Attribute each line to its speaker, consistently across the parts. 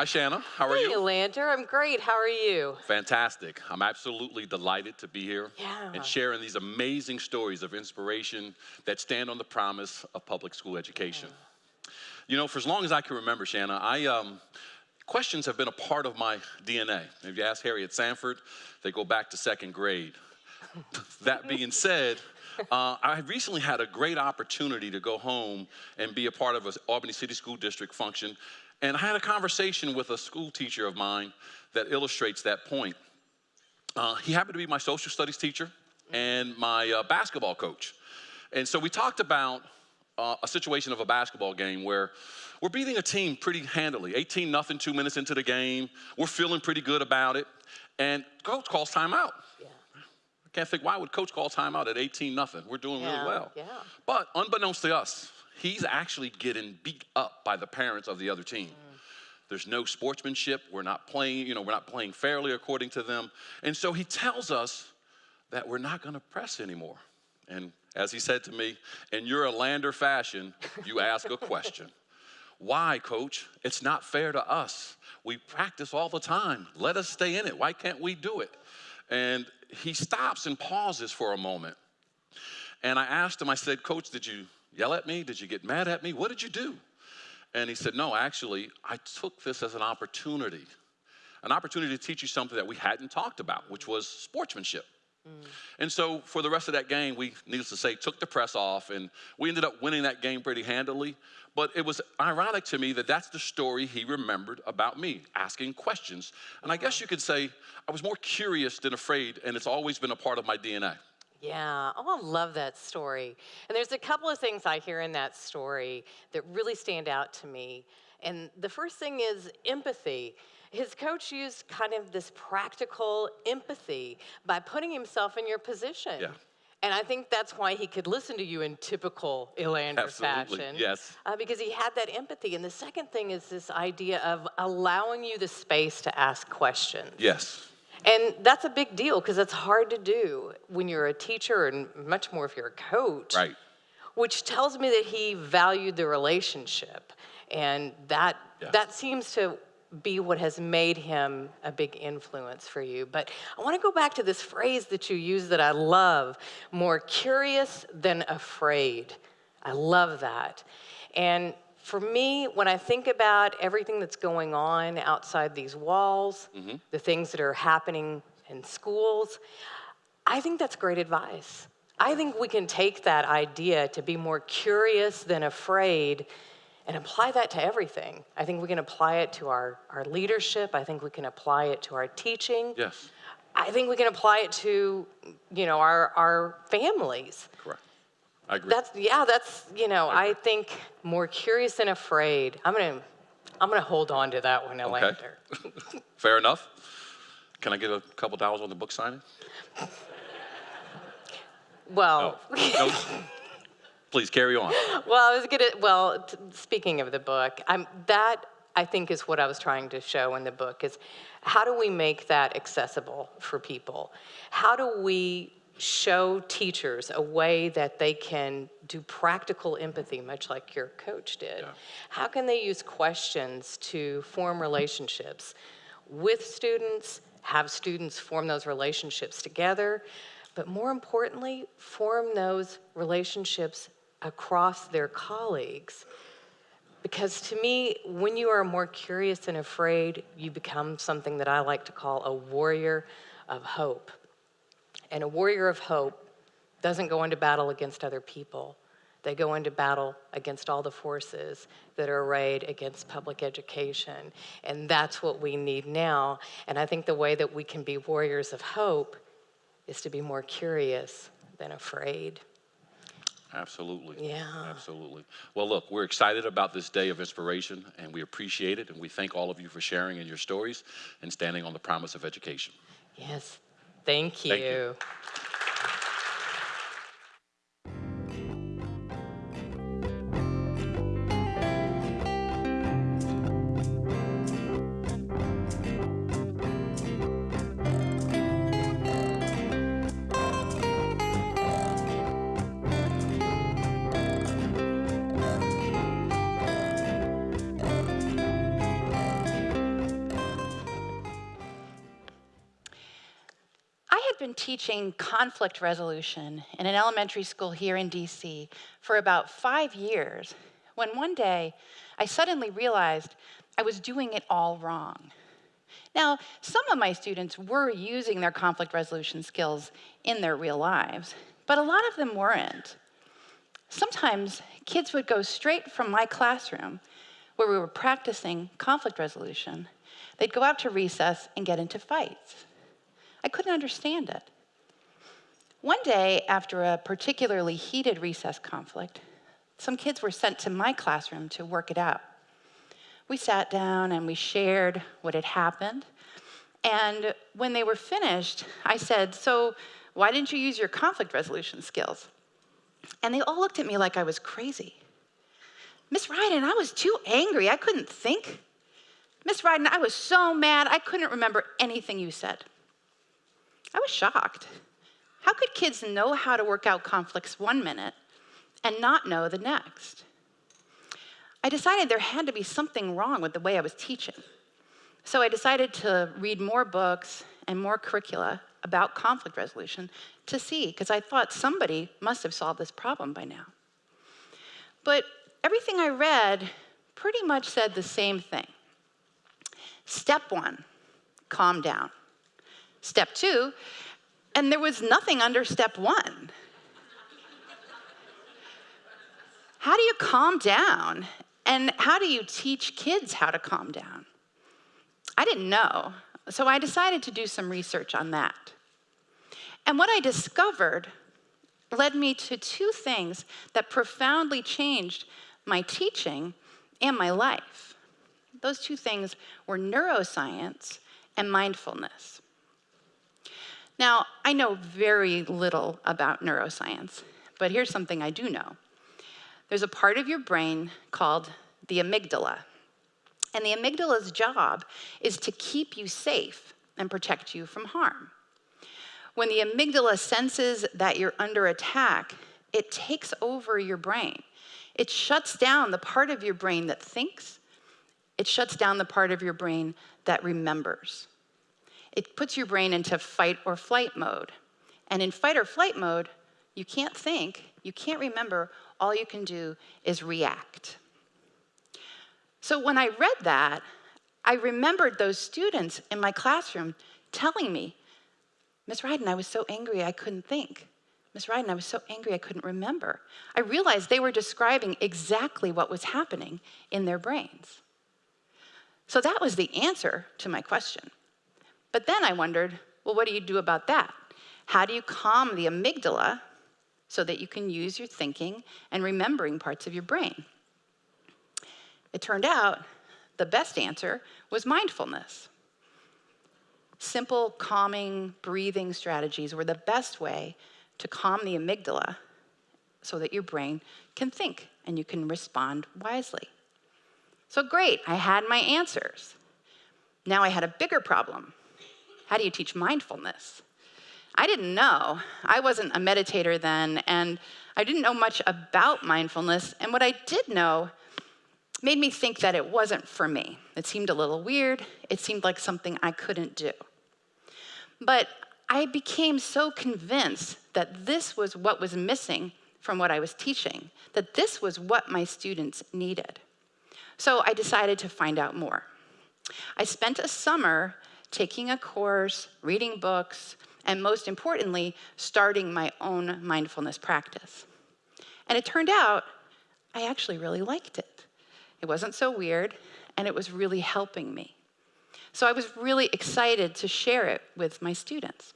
Speaker 1: Hi, Shanna. How are
Speaker 2: hey,
Speaker 1: you?
Speaker 2: Lander. I'm great. How are you?
Speaker 1: Fantastic. I'm absolutely delighted to be here
Speaker 2: Yeah.
Speaker 1: and sharing these amazing stories of inspiration that stand on the promise of public school education. You know, for as long as I can remember, Shanna, I um, questions have been a part of my DNA. If you ask Harriet Sanford, they go back to second grade. that being said, uh, I recently had a great opportunity to go home and be a part of an Albany City School District function. And I had a conversation with a school teacher of mine that illustrates that point. Uh, he happened to be my social studies teacher and my uh, basketball coach. And so we talked about uh, a situation of a basketball game where we're beating a team pretty handily 18 nothing, two minutes into the game. We're feeling pretty good about it. And coach calls timeout.
Speaker 2: Yeah.
Speaker 1: I can't think why would coach call timeout at 18 nothing? We're doing
Speaker 2: Yeah,
Speaker 1: really well.
Speaker 2: yeah.
Speaker 1: But unbeknownst to us, he's actually getting beat up by the parents of the other team. Mm. There's no sportsmanship. We're not playing, you know, we're not playing fairly according to them. And so he tells us that we're not going to press anymore. And as he said to me, in your a lander fashion, you ask a question. Why, coach? It's not fair to us. We practice all the time. Let us stay in it. Why can't we do it? And he stops and pauses for a moment. And I asked him, I said, Coach, did you yell at me? Did you get mad at me? What did you do? And he said, No, actually, I took this as an opportunity, an opportunity to teach you something that we hadn't talked about, which was sportsmanship. Mm. And so for the rest of that game, we, needless to say, took the press off and we ended up winning that game pretty handily. But it was ironic to me that that's the story he remembered about me, asking questions. And I guess you could say I was more curious than afraid, and it's always been a part of my DNA.
Speaker 2: Yeah. Oh, I love that story. And there's a couple of things I hear in that story that really stand out to me. And the first thing is empathy. His coach used kind of this practical empathy by putting himself in your position.
Speaker 1: Yeah.
Speaker 2: And I think that's why he could listen to you in typical Elander
Speaker 1: Absolutely,
Speaker 2: fashion.
Speaker 1: yes.
Speaker 2: Uh, because he had that empathy. And the second thing is this idea of allowing you the space to ask questions.
Speaker 1: Yes.
Speaker 2: And that's a big deal because it's hard to do when you're a teacher and much more if you're a coach.
Speaker 1: Right.
Speaker 2: Which tells me that he valued the relationship. And that that seems to be what has made him a big influence for you. But I want to go back to this phrase that you use that I love, more curious than afraid. I love that. And for me, when I think about everything that's going on outside these walls, mm-hmm. the things that are happening in schools, I think that's great advice. I think we can take that idea to be more curious than afraid and apply that to everything. I think we can apply it to our, our leadership. I think we can apply it to our teaching.
Speaker 1: Yes.
Speaker 2: I think we can apply it to, you know, our, our families.
Speaker 1: Correct. I agree.
Speaker 2: That's yeah, that's you know, I think more curious than afraid. I'm gonna I'm gonna hold on to that one,
Speaker 1: Okay. Fair enough. Can I get a couple dollars on the book signing?
Speaker 2: Well,
Speaker 1: No. Please carry on.
Speaker 2: well, I was gonna. Well, t- speaking of the book, I'm that I think is what I was trying to show in the book is how do we make that accessible for people? How do we show teachers a way that they can do practical empathy, much like your coach did?
Speaker 1: Yeah.
Speaker 2: How can they use questions to form relationships with students, have students form those relationships together, but more importantly, form those relationships across their colleagues? Because to me, when you are more curious than afraid, you become something that I like to call a warrior of hope. And a warrior of hope doesn't go into battle against other people. They go into battle against all the forces that are arrayed against public education. And that's what we need now. And I think the way that we can be warriors of hope is to be more curious than afraid.
Speaker 1: Absolutely.
Speaker 2: Yeah.
Speaker 1: Absolutely. Well, look, we're excited about this day of inspiration and we appreciate it. And we thank all of you for sharing in your stories and standing on the promise of education.
Speaker 2: Yes. Thank you.
Speaker 1: Thank you.
Speaker 3: Been teaching conflict resolution in an elementary school here in DC for about five years when one day I suddenly realized I was doing it all wrong. Now, some of my students were using their conflict resolution skills in their real lives, but a lot of them weren't. Sometimes kids would go straight from my classroom, where we were practicing conflict resolution, they'd go out to recess and get into fights. I couldn't understand it. One day, after a particularly heated recess conflict, some kids were sent to my classroom to work it out. We sat down and we shared what had happened. And when they were finished, I said, So, why didn't you use your conflict resolution skills? And they all looked at me like I was crazy. Miss Ryden, I was too angry. I couldn't think. Miss Ryden, I was so mad, I couldn't remember anything you said. I was shocked. How could kids know how to work out conflicts one minute and not know the next? I decided there had to be something wrong with the way I was teaching. So I decided to read more books and more curricula about conflict resolution to see, because I thought somebody must have solved this problem by now. But everything I read pretty much said the same thing. Step one, calm down. Step two, and there was nothing under step one. how do you calm down? And how do you teach kids how to calm down? I didn't know, so I decided to do some research on that. And what I discovered led me to two things that profoundly changed my teaching and my life. Those two things were neuroscience and mindfulness. Now, I know very little about neuroscience, but here's something I do know. There's a part of your brain called the amygdala. And the amygdala's job is to keep you safe and protect you from harm. When the amygdala senses that you're under attack, it takes over your brain. It shuts down the part of your brain that thinks, it shuts down the part of your brain that remembers. It puts your brain into fight or flight mode. And in fight or flight mode, you can't think, you can't remember, all you can do is react. So when I read that, I remembered those students in my classroom telling me, Miss Ryden, I was so angry I couldn't think. Miss Ryden, I was so angry I couldn't remember. I realized they were describing exactly what was happening in their brains. So that was the answer to my question. But then I wondered, well, what do you do about that? How do you calm the amygdala so that you can use your thinking and remembering parts of your brain? It turned out the best answer was mindfulness. Simple, calming, breathing strategies were the best way to calm the amygdala so that your brain can think and you can respond wisely. So great, I had my answers. Now I had a bigger problem. How do you teach mindfulness? I didn't know. I wasn't a meditator then, and I didn't know much about mindfulness. And what I did know made me think that it wasn't for me. It seemed a little weird. It seemed like something I couldn't do. But I became so convinced that this was what was missing from what I was teaching, that this was what my students needed. So I decided to find out more. I spent a summer taking a course, reading books, and most importantly, starting my own mindfulness practice. And it turned out I actually really liked it. It wasn't so weird, and it was really helping me. So I was really excited to share it with my students.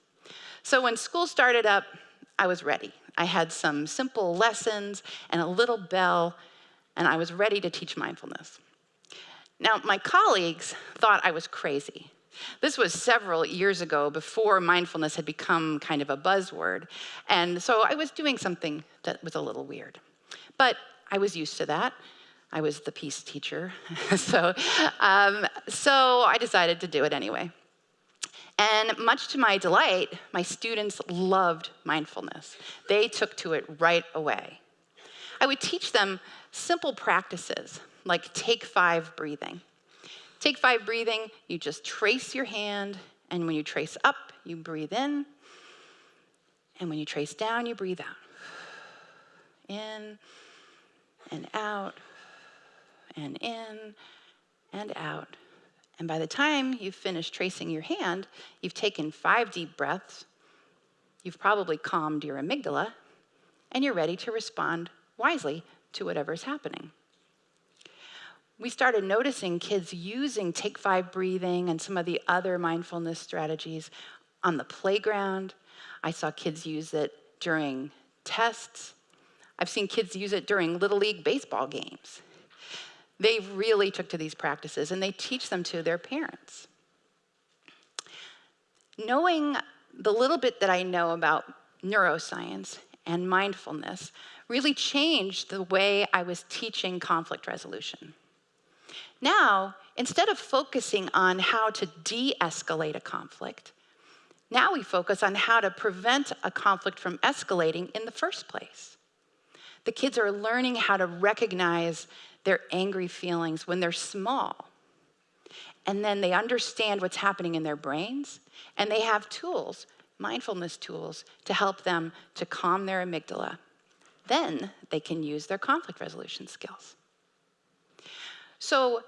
Speaker 3: So when school started up, I was ready. I had some simple lessons and a little bell, and I was ready to teach mindfulness. Now, my colleagues thought I was crazy. This was several years ago before mindfulness had become kind of a buzzword. And so I was doing something that was a little weird. But I was used to that. I was the peace teacher. so, um, so I decided to do it anyway. And much to my delight, my students loved mindfulness. They took to it right away. I would teach them simple practices like take five breathing. Take five breathing, you just trace your hand, and when you trace up, you breathe in. And when you trace down, you breathe out. In and out, and in and out. And by the time you've finished tracing your hand, you've taken five deep breaths, you've probably calmed your amygdala, and you're ready to respond wisely to whatever's happening. We started noticing kids using Take Five breathing and some of the other mindfulness strategies on the playground. I saw kids use it during tests. I've seen kids use it during Little League baseball games. They really took to these practices and they teach them to their parents. Knowing the little bit that I know about neuroscience and mindfulness really changed the way I was teaching conflict resolution. Now, instead of focusing on how to de escalate a conflict, now we focus on how to prevent a conflict from escalating in the first place. The kids are learning how to recognize their angry feelings when they're small. And then they understand what's happening in their brains, and they have tools, mindfulness tools, to help them to calm their amygdala. Then they can use their conflict resolution skills. So,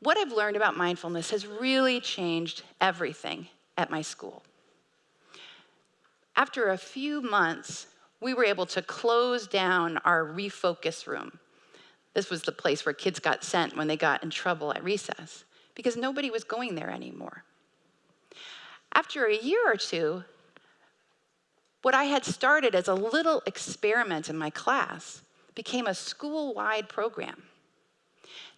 Speaker 3: what I've learned about mindfulness has really changed everything at my school. After a few months, we were able to close down our refocus room. This was the place where kids got sent when they got in trouble at recess because nobody was going there anymore. After a year or two, what I had started as a little experiment in my class became a school wide program.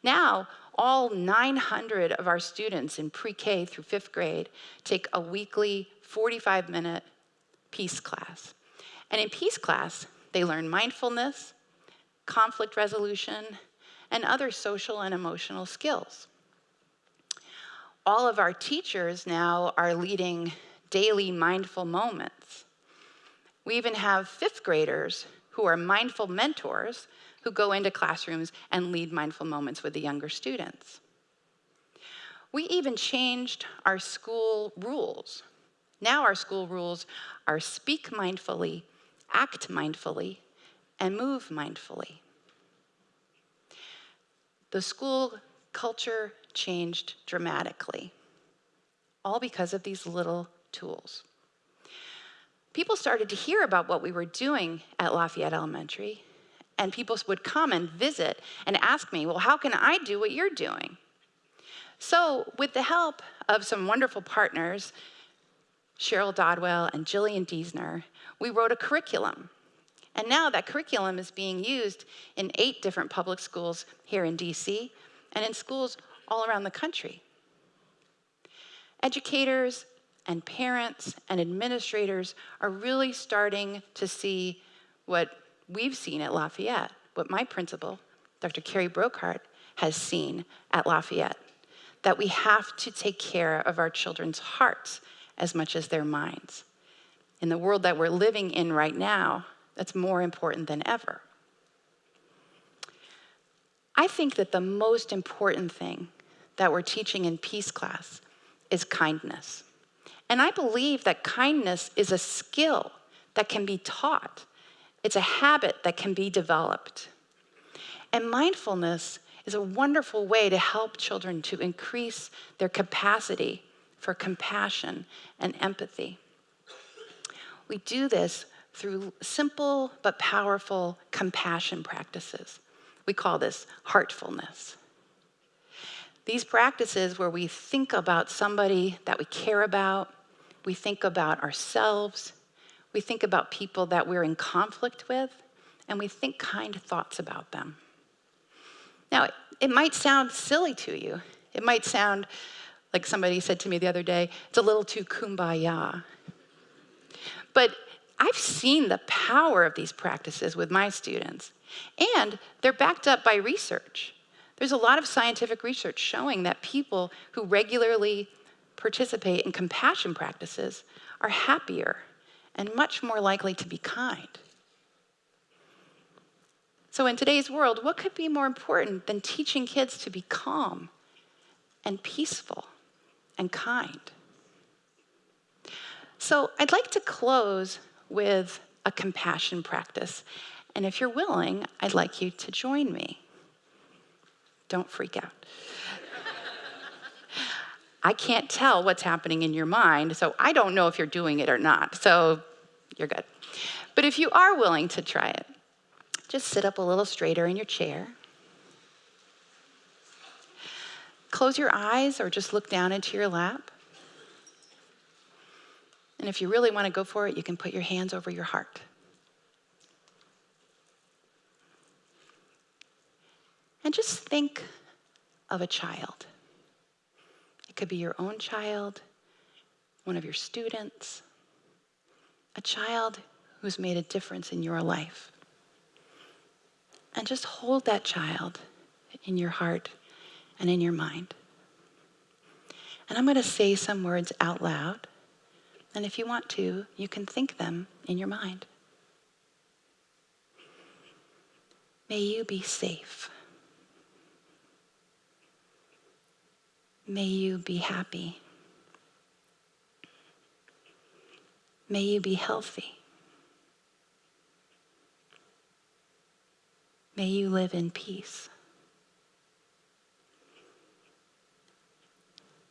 Speaker 3: Now, all 900 of our students in pre K through fifth grade take a weekly 45 minute peace class. And in peace class, they learn mindfulness, conflict resolution, and other social and emotional skills. All of our teachers now are leading daily mindful moments. We even have fifth graders who are mindful mentors who go into classrooms and lead mindful moments with the younger students. We even changed our school rules. Now, our school rules are speak mindfully, act mindfully, and move mindfully. The school culture changed dramatically, all because of these little tools. People started to hear about what we were doing at Lafayette Elementary, and people would come and visit and ask me, Well, how can I do what you're doing? So, with the help of some wonderful partners, Cheryl Dodwell and Jillian Diesner, we wrote a curriculum. And now that curriculum is being used in eight different public schools here in DC and in schools all around the country. Educators and parents and administrators are really starting to see what we've seen at Lafayette, what my principal, Dr. Carrie Broquard, has seen at Lafayette, that we have to take care of our children's hearts as much as their minds. In the world that we're living in right now, that's more important than ever. I think that the most important thing that we're teaching in peace class is kindness. And I believe that kindness is a skill that can be taught, it's a habit that can be developed. And mindfulness is a wonderful way to help children to increase their capacity for compassion and empathy. We do this through simple but powerful compassion practices. We call this heartfulness. These practices, where we think about somebody that we care about, we think about ourselves, we think about people that we're in conflict with, and we think kind thoughts about them. Now, it might sound silly to you. It might sound like somebody said to me the other day, it's a little too kumbaya. But I've seen the power of these practices with my students, and they're backed up by research. There's a lot of scientific research showing that people who regularly participate in compassion practices are happier and much more likely to be kind. So, in today's world, what could be more important than teaching kids to be calm and peaceful? and kind. So I'd like to close with a compassion practice. And if you're willing, I'd like you to join me. Don't freak out. I can't tell what's happening in your mind, so I don't know if you're doing it or not. So you're good. But if you are willing to try it, just sit up a little straighter in your chair. Close your eyes or just look down into your lap. And if you really want to go for it, you can put your hands over your heart. And just think of a child. It could be your own child, one of your students, a child who's made a difference in your life. And just hold that child in your heart and in your mind. And I'm going to say some words out loud. And if you want to, you can think them in your mind. May you be safe. May you be happy. May you be healthy. May you live in peace.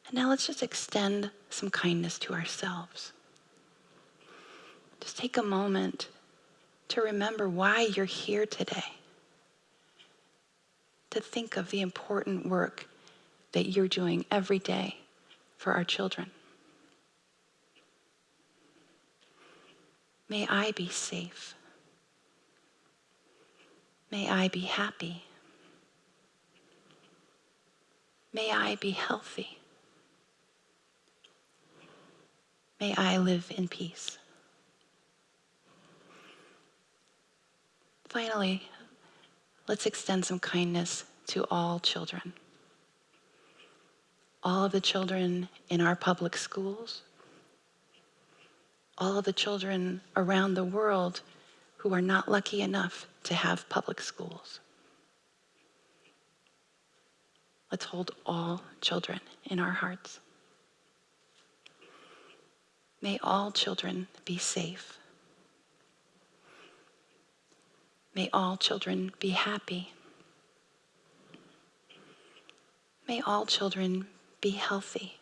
Speaker 3: And now let's just extend some kindness to ourselves. Just take a moment to remember why you're here today. To think of the important work that you're doing every day for our children. May I be safe. May I be happy. May I be healthy. May I live in peace. Finally, let's extend some kindness to all children. All of the children in our public schools, all the children around the world who are not lucky enough to have public schools. Let's hold all children in our hearts. May all children be safe. May all children be happy. May all children be healthy.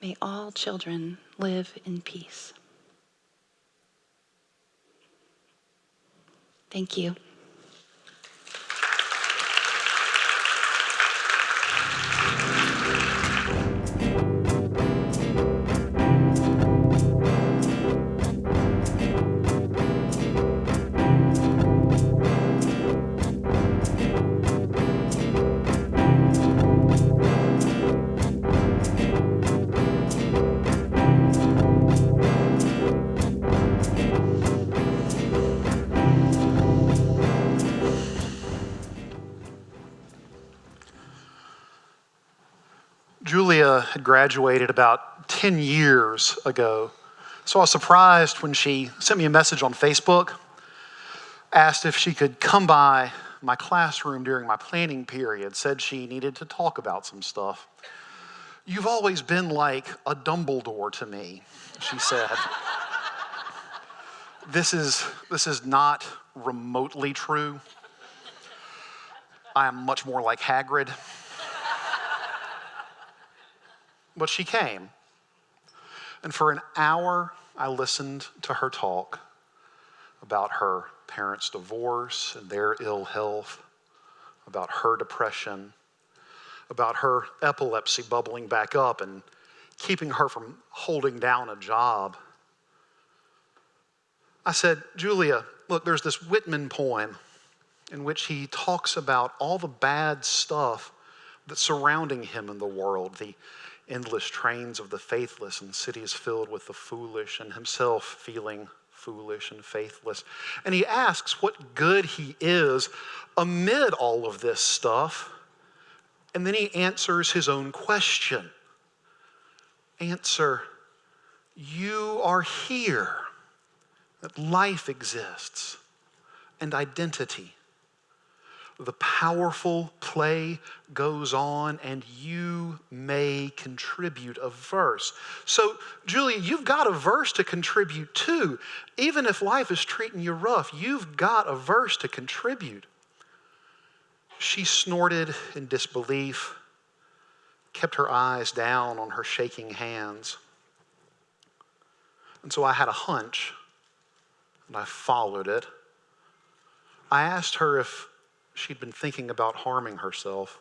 Speaker 3: May all children live in peace. Thank you.
Speaker 4: Had graduated about 10 years ago. So I was surprised when she sent me a message on Facebook, asked if she could come by my classroom during my planning period, said she needed to talk about some stuff. You've always been like a Dumbledore to me, she said. this, is, this is not remotely true. I am much more like Hagrid. But she came. And for an hour, I listened to her talk about her parents' divorce and their ill health, about her depression, about her epilepsy bubbling back up and keeping her from holding down a job. I said, Julia, look, there's this Whitman poem in which he talks about all the bad stuff that's surrounding him in the world, the endless trains of the faithless and cities filled with the foolish, and himself feeling foolish and faithless. And he asks what good he is amid all of this stuff. And then he answers his own question Answer, you are here, that life exists and identity. The powerful play goes on and you may contribute a verse. So, Julia, you've got a verse to contribute too. Even if life is treating you rough, you've got a verse to contribute. She snorted in disbelief, kept her eyes down on her shaking hands. And so I had a hunch and I followed it. I asked her if she'd been thinking about harming herself.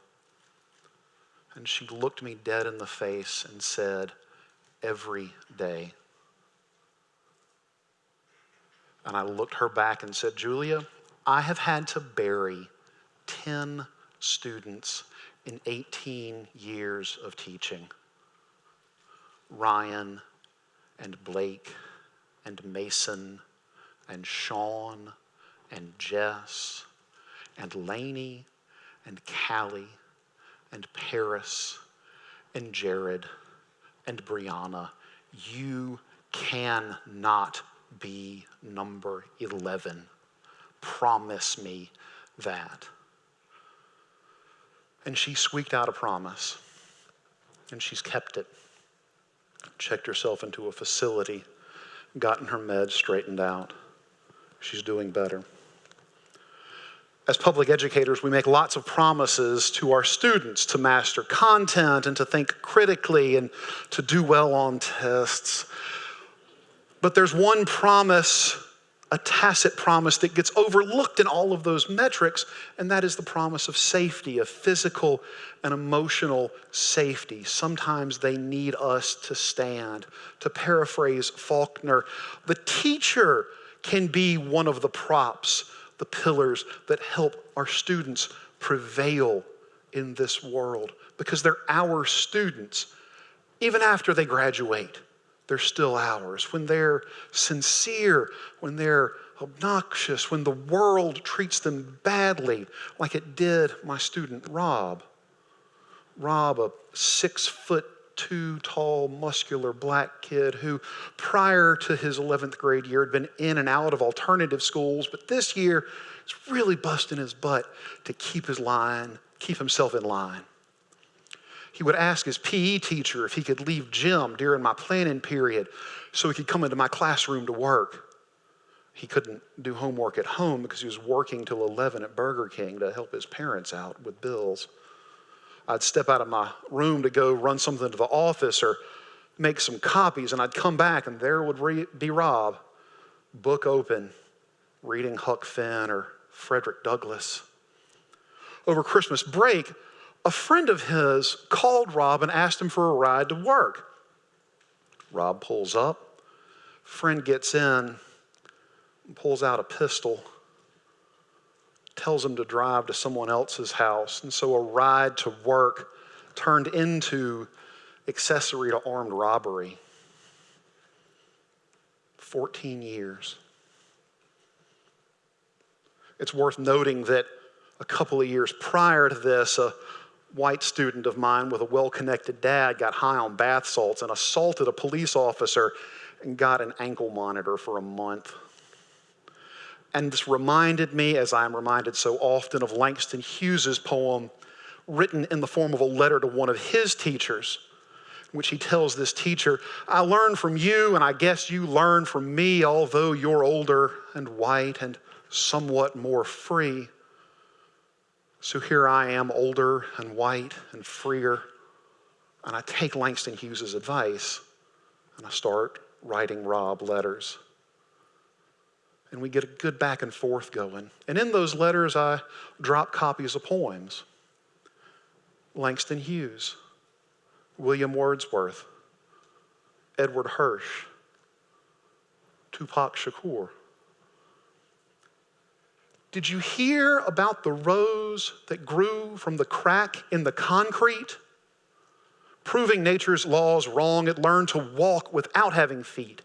Speaker 4: And she looked me dead in the face and said, Every day. And I looked her back and said, Julia, I have had to bury 10 students in 18 years of teaching. Ryan and Blake and Mason and Sean and Jess and Lainey and Callie and Paris and Jared and Brianna. You cannot be number 11. Promise me that. And she squeaked out a promise, and she's kept it. Checked herself into a facility, gotten her meds straightened out. She's doing better. As public educators, we make lots of promises to our students to master content and to think critically and to do well on tests. But there's one promise, a tacit promise, that gets overlooked in all of those metrics, and that is the promise of safety, of physical and emotional safety. Sometimes they need us to stand. To paraphrase Faulkner, the teacher can be one of the props the pillars that help our students prevail in this world because they're our students. Even after they graduate, they're still ours. When they're sincere, when they're obnoxious, when the world treats them badly, like it did my student Rob. Rob, a six foot two tall, muscular black kid who, prior to his 11th grade year, had been in and out of alternative schools, but this year is really busting his butt to keep his line, keep himself in line. He would ask his PE teacher if he could leave gym during my planning period so he could come into my classroom to work. He couldn't do homework at home because he was working till 11 at Burger King to help his parents out with bills. I'd step out of my room to go run something to the office or make some copies, and I'd come back, and there would be Rob, book open, reading Huck Finn or Frederick Douglass. Over Christmas break, a friend of his called Rob and asked him for a ride to work. Rob pulls up, friend gets in, pulls out a pistol tells him to drive to someone else's house. And so a ride to work turned into accessory to armed robbery. 14 years. It's worth noting that a couple of years prior to this, a white student of mine with a well connected dad got high on bath salts and assaulted a police officer and got an ankle monitor for a month. And this reminded me, as I'm reminded so often, of Langston Hughes's poem written in the form of a letter to one of his teachers, in which he tells this teacher, I learned from you, and I guess you learned from me, although you're older and white and somewhat more free. So here I am, older and white and freer, and I take Langston Hughes's advice and I start writing Rob letters and we get a good back and forth going. And in those letters, I drop copies of poems Langston Hughes, William Wordsworth, Edward Hirsch, Tupac Shakur. Did you hear about the rose that grew from the crack in the concrete? Proving nature's laws wrong, it learned to walk without having feet.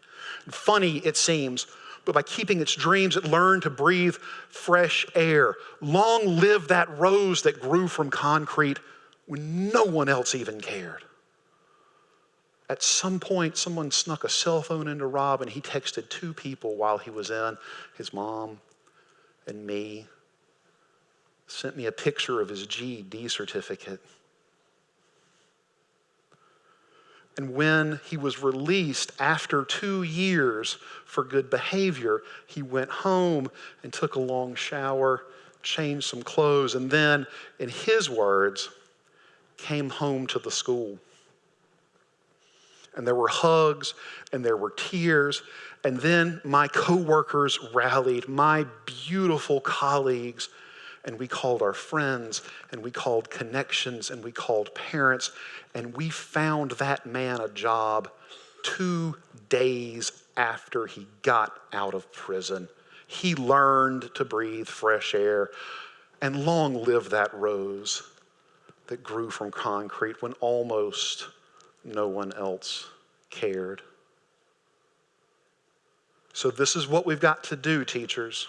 Speaker 4: Funny, it seems, but by keeping its dreams, it learned to breathe fresh air. Long live that rose that grew from concrete when no one else even cared. At some point, someone snuck a cell phone into Rob and he texted two people while he was in his mom and me. sent me a picture of his GED certificate. And when he was released after two years for good behavior, he went home and took a long shower, changed some clothes, and then, in his words, came home to the school. And there were hugs and there were tears. And then my coworkers rallied, my beautiful colleagues, and we called our friends and we called connections and we called parents. And we found that man a job two days after he got out of prison. He learned to breathe fresh air. And long live that rose that grew from concrete when almost no one else cared. So, this is what we've got to do, teachers.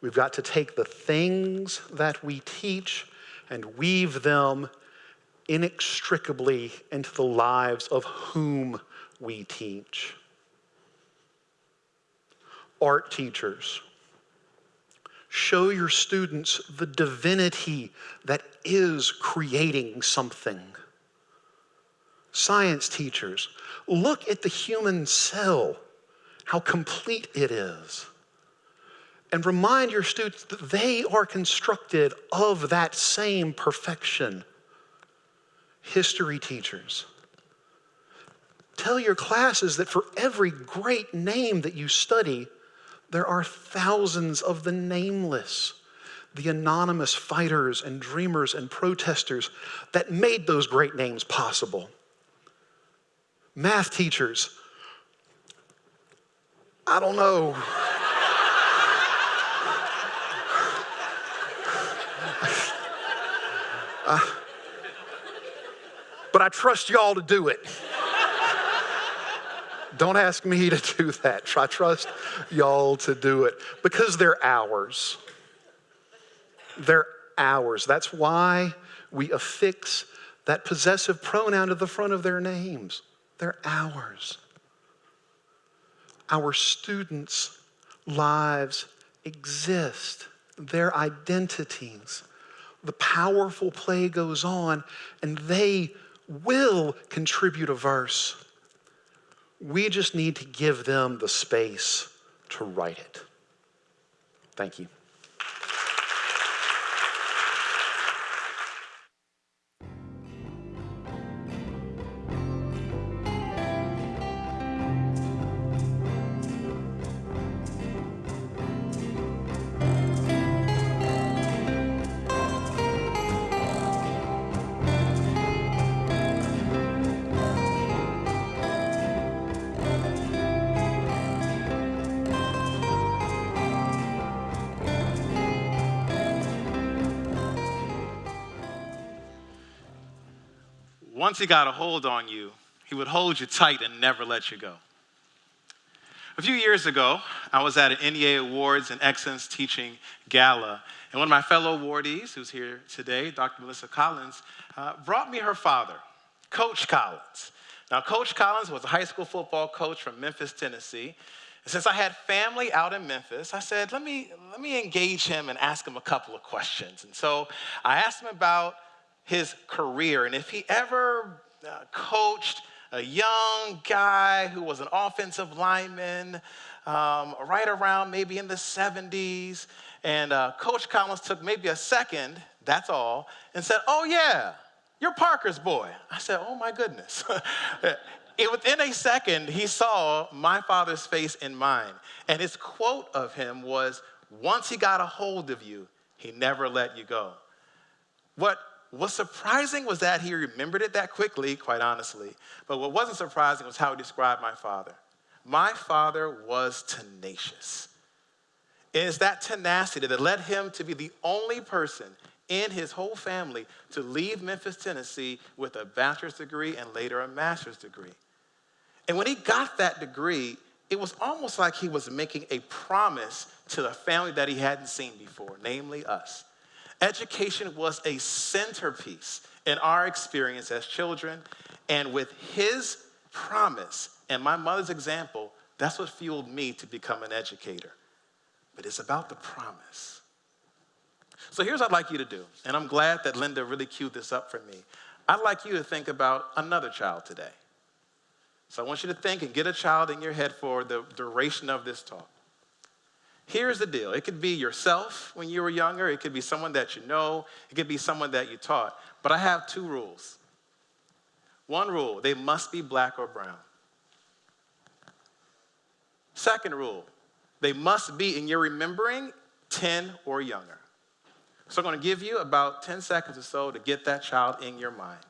Speaker 4: We've got to take the things that we teach and weave them inextricably into the lives of whom we teach. Art teachers, show your students the divinity that is creating something. Science teachers, look at the human cell, how complete it is. And remind your students that they are constructed of that same perfection. History teachers, tell your classes that for every great name that you study, there are thousands of the nameless, the anonymous fighters and dreamers and protesters that made those great names possible. Math teachers, I don't know. Uh, but I trust y'all to do it. Don't ask me to do that. I trust y'all to do it because they're ours. They're ours. That's why we affix that possessive pronoun to the front of their names. They're ours. Our students' lives exist, their identities. The powerful play goes on, and they will contribute a verse. We just need to give them the space to write it. Thank you.
Speaker 5: Once he got a hold on you, he would hold you tight and never let you go. A few years ago, I was at an NEA Awards and Excellence Teaching Gala, and one of my fellow awardees, who's here today, Dr. Melissa Collins, uh, brought me her father, Coach Collins. Now, Coach Collins was a high school football coach from Memphis, Tennessee. And since I had family out in Memphis, I said, let me, let me engage him and ask him a couple of questions. And so I asked him about his career and if he ever uh, coached a young guy who was an offensive lineman um, right around maybe in the 70s. And uh, Coach Collins took maybe a second, that's all, and said, Oh, yeah, you're Parker's boy. I said, Oh, my goodness. it, within a second, he saw my father's face in mine. And his quote of him was, Once he got a hold of you, he never let you go. What What's surprising was that he remembered it that quickly, quite honestly. But what wasn't surprising was how he described my father. My father was tenacious. and It is that tenacity that led him to be the only person in his whole family to leave Memphis, Tennessee with a bachelor's degree and later a master's degree. And when he got that degree, it was almost like he was making a promise to the family that he hadn't seen before, namely us. Education was a centerpiece in our experience as children, and with his promise and my mother's example, that's what fueled me to become an educator. But it's about the promise. So here's what I'd like you to do, and I'm glad that Linda really queued this up for me. I'd like you to think about another child today. So I want you to think and get a child in your head for the duration of this talk. Here's the deal it could be yourself when you were younger, it could be someone that you know, it could be someone that you taught. But I have two rules. One rule they must be black or brown. Second rule they must be in your remembering 10 or younger. So I'm going to give you about 10 seconds or so to get that child in your mind.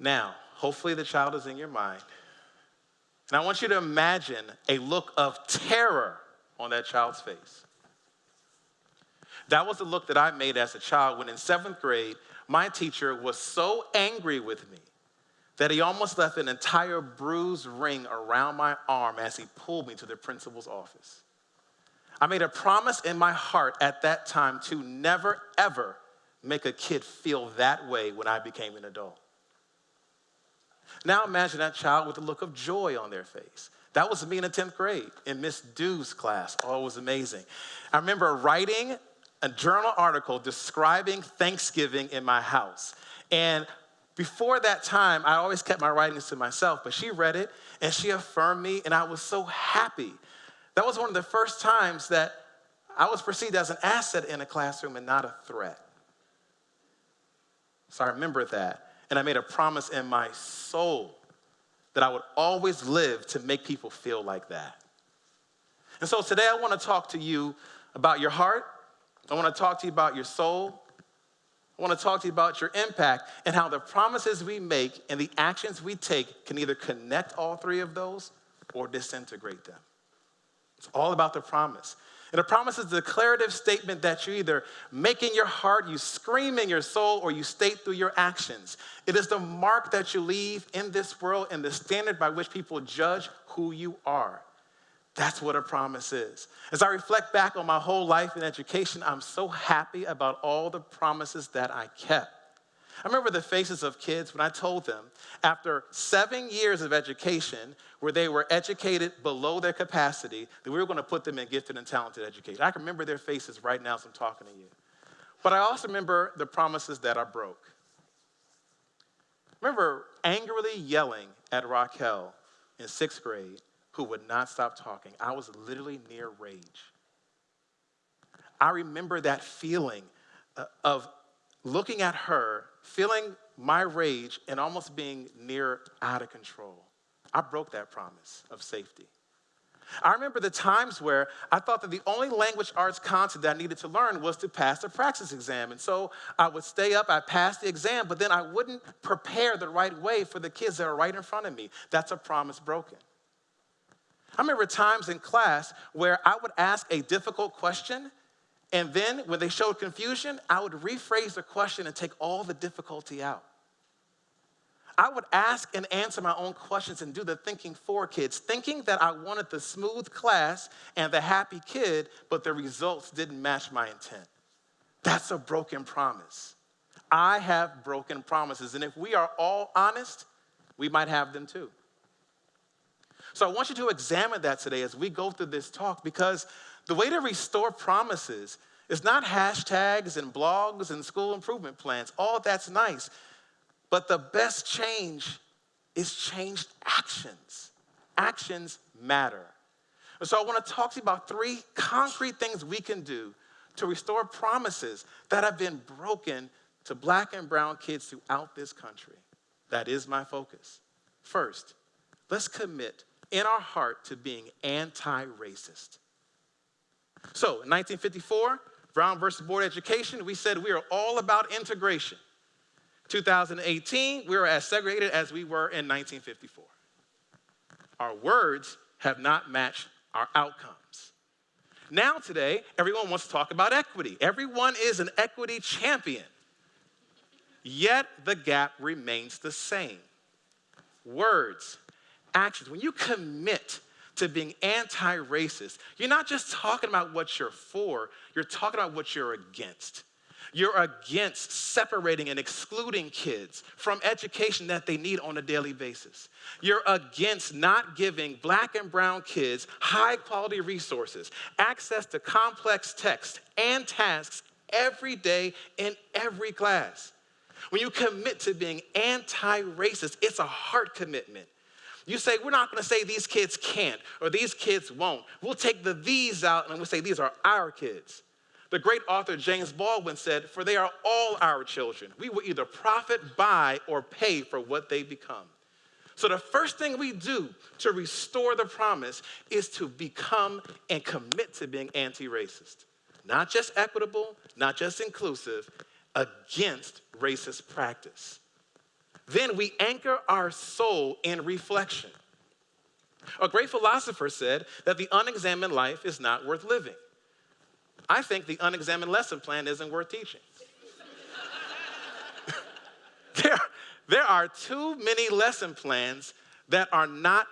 Speaker 5: Now, hopefully the child is in your mind. And I want you to imagine a look of terror on that child's face. That was the look that I made as a child when in seventh grade, my teacher was so angry with me that he almost left an entire bruised ring around my arm as he pulled me to the principal's office. I made a promise in my heart at that time to never, ever make a kid feel that way when I became an adult. Now imagine that child with a look of joy on their face. That was me in the 10th grade in Miss Dew's class. Oh, it was amazing. I remember writing a journal article describing Thanksgiving in my house. And before that time, I always kept my writings to myself, but she read it and she affirmed me, and I was so happy. That was one of the first times that I was perceived as an asset in a classroom and not a threat. So I remember that. And I made a promise in my soul that I would always live to make people feel like that. And so today I want to talk to you about your heart. I want to talk to you about your soul. I want to talk to you about your impact and how the promises we make and the actions we take can either connect all three of those or disintegrate them. It's all about the promise. And a promise is a declarative statement that you either make in your heart, you scream in your soul, or you state through your actions. It is the mark that you leave in this world and the standard by which people judge who you are. That's what a promise is. As I reflect back on my whole life in education, I'm so happy about all the promises that I kept. I remember the faces of kids when I told them after seven years of education, where they were educated below their capacity, that we were going to put them in gifted and talented education. I can remember their faces right now as I'm talking to you. But I also remember the promises that I broke. Remember angrily yelling at Raquel in sixth grade, who would not stop talking. I was literally near rage. I remember that feeling uh, of looking at her, feeling my rage, and almost being near out of control. I broke that promise of safety. I remember the times where I thought that the only language arts content that I needed to learn was to pass the practice exam. And so I would stay up, I'd pass the exam, but then I wouldn't prepare the right way for the kids that are right in front of me. That's a promise broken. I remember times in class where I would ask a difficult question and then when they showed confusion, I would rephrase the question and take all the difficulty out. I would ask and answer my own questions and do the thinking for kids, thinking that I wanted the smooth class and the happy kid, but the results didn't match my intent. That's a broken promise. I have broken promises, and if we are all honest, we might have them too. So I want you to examine that today as we go through this talk because the way to restore promises is not hashtags and blogs and school improvement plans. All that's nice. But the best change is changed actions. Actions matter. And so I want to talk to you about three concrete things we can do to restore promises that have been broken to black and brown kids throughout this country. That is my focus. First, let's commit in our heart to being anti racist. So in 1954, Brown versus Board of Education, we said we are all about integration. 2018, we are as segregated as we were in 1954. Our words have not matched our outcomes. Now, today, everyone wants to talk about equity. Everyone is an equity champion. Yet the gap remains the same. Words, actions. When you commit to being anti racist, you're not just talking about what you're for, you're talking about what you're against. You're against separating and excluding kids from education that they need on a daily basis. You're against not giving black and brown kids high quality resources, access to complex texts and tasks every day in every class. When you commit to being anti racist, it's a heart commitment. You say, we're not gonna say these kids can't or these kids won't. We'll take the these out and we'll say these are our kids. The great author James Baldwin said, For they are all our children. We will either profit by or pay for what they become. So, the first thing we do to restore the promise is to become and commit to being anti racist. Not just equitable, not just inclusive, against racist practice. Then we anchor our soul in reflection. A great philosopher said that the unexamined life is not worth living. I think the unexamined lesson plan isn't worth teaching. there, there are too many lesson plans that are not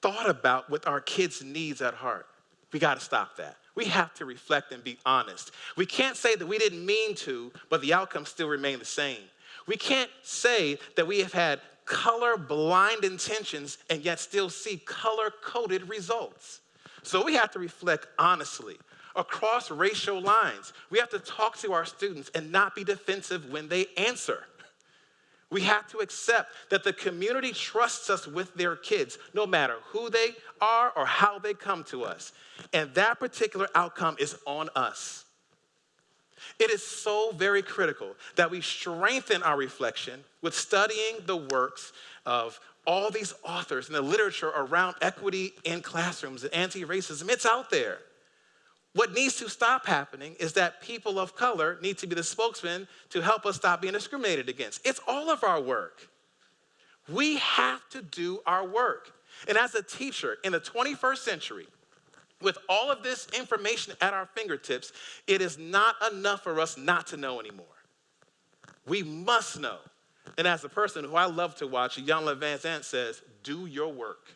Speaker 5: thought about with our kids' needs at heart. We got to stop that. We have to reflect and be honest. We can't say that we didn't mean to, but the outcomes still remain the same. We can't say that we have had color blind intentions and yet still see color coded results. So we have to reflect honestly across racial lines. We have to talk to our students and not be defensive when they answer. We have to accept that the community trusts us with their kids, no matter who they are or how they come to us. And that particular outcome is on us. It is so very critical that we strengthen our reflection with studying the works of all these authors and the literature around equity in classrooms and anti racism. It's out there. What needs to stop happening is that people of color need to be the spokesman to help us stop being discriminated against. It's all of our work. We have to do our work. And as a teacher in the 21st century, with all of this information at our fingertips, it is not enough for us not to know anymore. We must know. And as a person who I love to watch, Iyanla Vanzant says, do your work.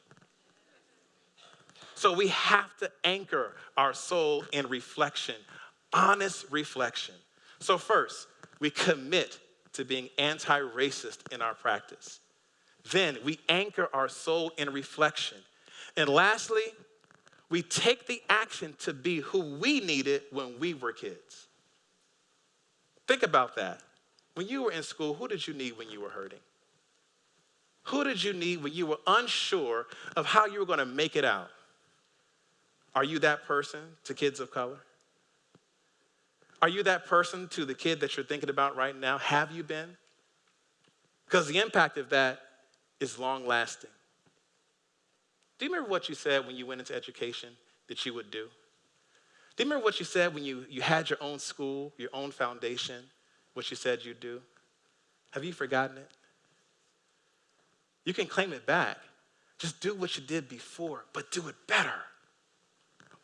Speaker 5: So we have to anchor our soul in reflection, honest reflection. So, first, we commit to being anti racist in our practice. Then we anchor our soul in reflection. And lastly, we take the action to be who we needed when we were kids. Think about that. When you were in school, who did you need when you were hurting? Who did you need when you were unsure of how you were going to make it out? Are you that person to kids of color? Are you that person to the kid that you're thinking about right now? Have you been? Because the impact of that is long lasting. Do you remember what you said when you went into education that you would do? Do you remember what you said when you, you had your own school, your own foundation, what you said you'd do? Have you forgotten it? You can claim it back. Just do what you did before, but do it better.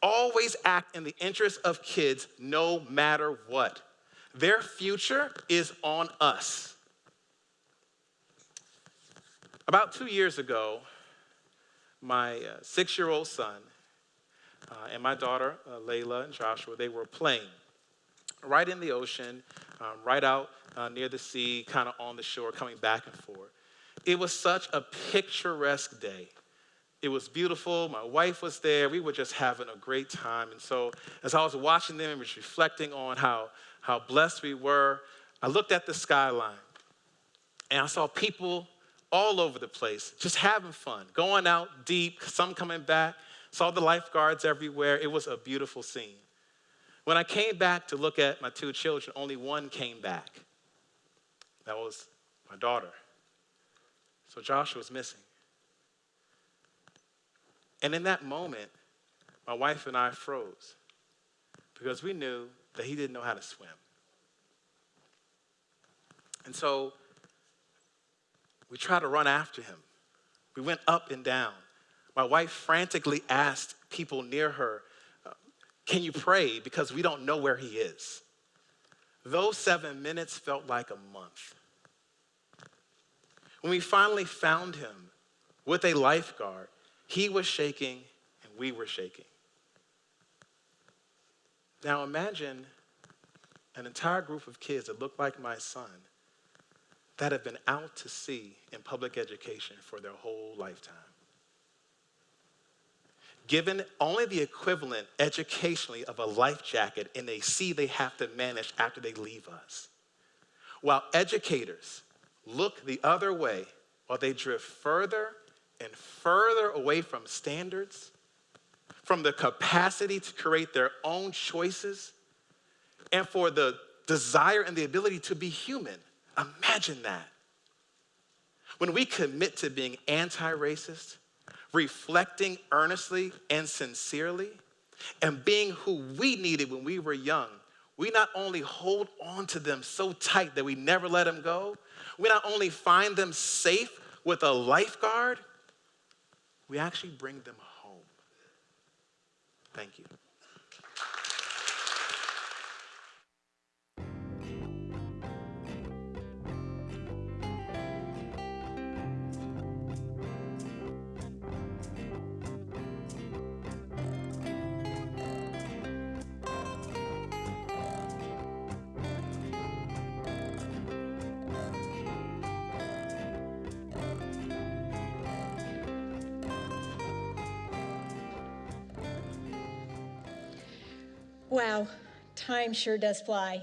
Speaker 5: Always act in the interest of kids no matter what. Their future is on us. About two years ago, my uh, six year old son uh, and my daughter, uh, Layla and Joshua, they were playing right in the ocean, um, right out uh, near the sea, kind of on the shore, coming back and forth. It was such a picturesque day. It was beautiful. My wife was there. We were just having a great time. And so, as I was watching them and was reflecting on how, how blessed we were, I looked at the skyline and I saw people all over the place, just having fun, going out deep, some coming back, saw the lifeguards everywhere. It was a beautiful scene. When I came back to look at my two children, only one came back. That was my daughter. So Joshua was missing. And in that moment, my wife and I froze because we knew that he didn't know how to swim. And so we tried to run after him. We went up and down. My wife frantically asked people near her, uh, Can you pray? Because we don't know where he is. Those seven minutes felt like a month. When we finally found him with a lifeguard, he was shaking and we were shaking. Now imagine, an entire group of kids that look like my son that have been out to sea in public education for their whole lifetime. Given only the equivalent educationally of a life jacket in a sea they have to manage after they leave us. While educators look the other way while they drift further and further away from standards, from the capacity to create their own choices, and for the desire and the ability to be human. Imagine that. When we commit to being anti racist, reflecting earnestly and sincerely, and being who we needed when we were young, we not only hold on to them so tight that we never let them go, we not only find them safe with a lifeguard, we actually bring them home. Thank you.
Speaker 6: Time sure does fly.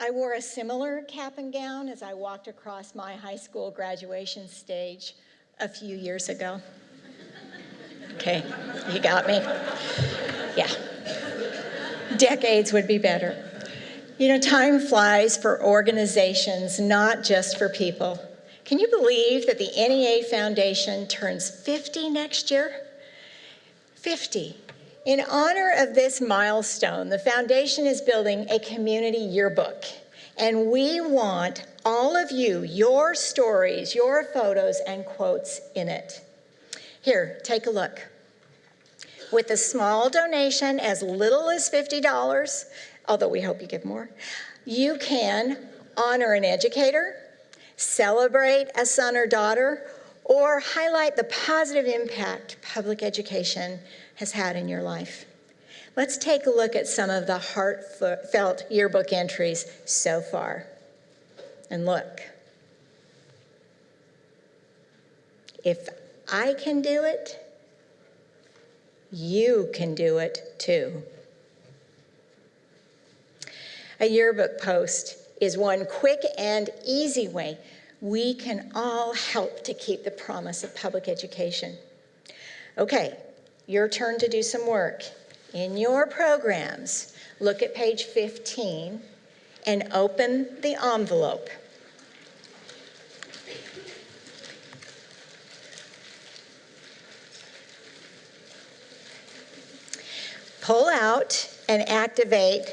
Speaker 6: I wore a similar cap and gown as I walked across my high school graduation stage a few years ago. Okay, you got me. Yeah. Decades would be better. You know, time flies for organizations, not just for people. Can you believe that the NEA Foundation turns 50 next year? 50. In honor of this milestone, the foundation is building a community yearbook. And we want all of you, your stories, your photos, and quotes in it. Here, take a look. With a small donation, as little as $50, although we hope you give more, you can honor an educator, celebrate a son or daughter, or highlight the positive impact public education has had in your life. Let's take a look at some of the heartfelt yearbook entries so far. And look, if I can do it, you can do it too. A yearbook post is one quick and easy way we can all help to keep the promise of public education. Okay, your turn to do some work. In your programs, look at page 15 and open the envelope. Pull out and activate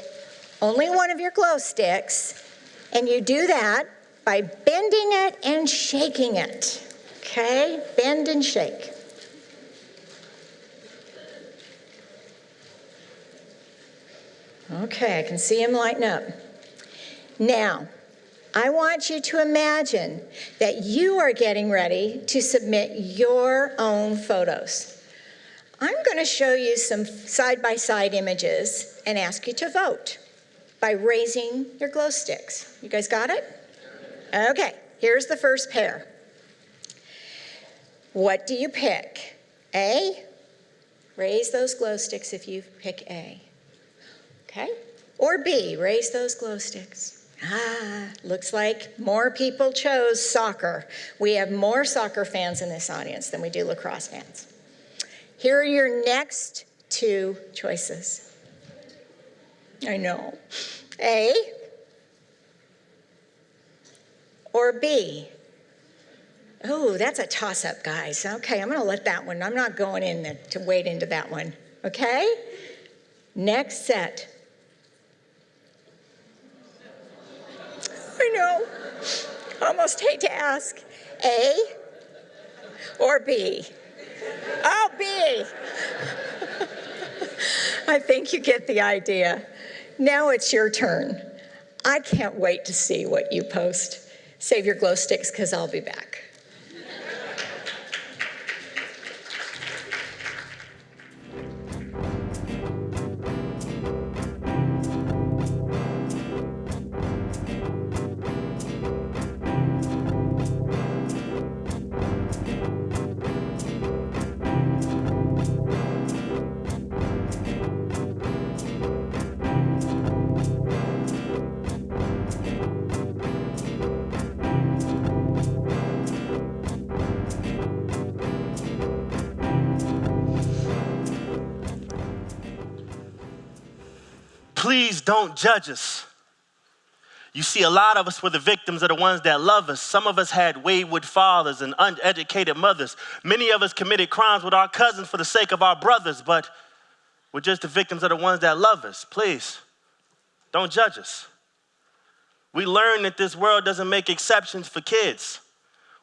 Speaker 6: only one of your glow sticks, and you do that by bending it and shaking it. Okay? Bend and shake. Okay, I can see him lighting up. Now, I want you to imagine that you are getting ready to submit your own photos. I'm going to show you some side by side images and ask you to vote by raising your glow sticks. You guys got it? Okay, here's the first pair. What do you pick? A? Raise those glow sticks if you pick A. Okay? Or B, raise those glow sticks. Ah, looks like more people chose soccer. We have more soccer fans in this audience than we do lacrosse fans. Here are your next two choices. I know. A or B? Oh, that's a toss up, guys. Okay, I'm going to let that one, I'm not going in to wade into that one. Okay? Next set. I know. Almost hate to ask. A or B? Oh, B. I think you get the idea. Now it's your turn. I can't wait to see what you post. Save your glow sticks because I'll be back.
Speaker 7: Please don't judge us. You see, a lot of us were the victims of the ones that love us. Some of us had wayward fathers and uneducated mothers. Many of us committed crimes with our cousins for the sake of our brothers, but we're just the victims of the ones that love us. Please, don't judge us. We learned that this world doesn't make exceptions for kids.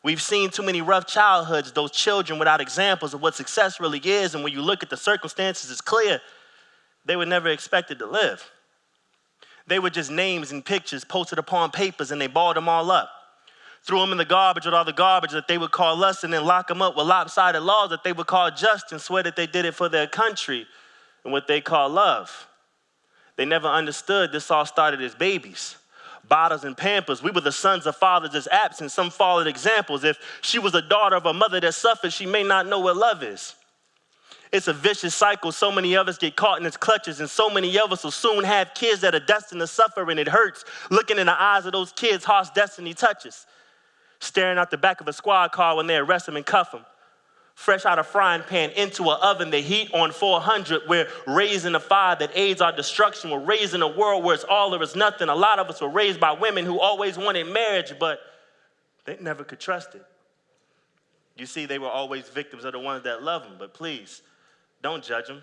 Speaker 7: We've seen too many rough childhoods, those children without examples of what success really is, and when you look at the circumstances, it's clear they were never expected to live. They were just names and pictures posted upon papers and they balled them all up. Threw them in the garbage with all the garbage that they would call lust and then lock them up with lopsided laws that they would call just and swear that they did it for their country and what they call love. They never understood this all started as babies. Bottles and pampers. We were the sons of fathers that's absent. Some followed examples. If she was a daughter of a mother that suffered, she may not know what love is. It's a vicious cycle. So many of us get caught in its clutches, and so many of us will soon have kids that are destined to suffer, and it hurts looking in the eyes of those kids' heart's destiny touches. Staring out the back of a squad car when they arrest them and cuff them. Fresh out of frying pan into an oven, the heat on 400. We're raising a fire that aids our destruction. We're raising a world where it's all or it's nothing. A lot of us were raised by women who always wanted marriage, but they never could trust it. You see, they were always victims of the ones that love them, but please, don't judge them.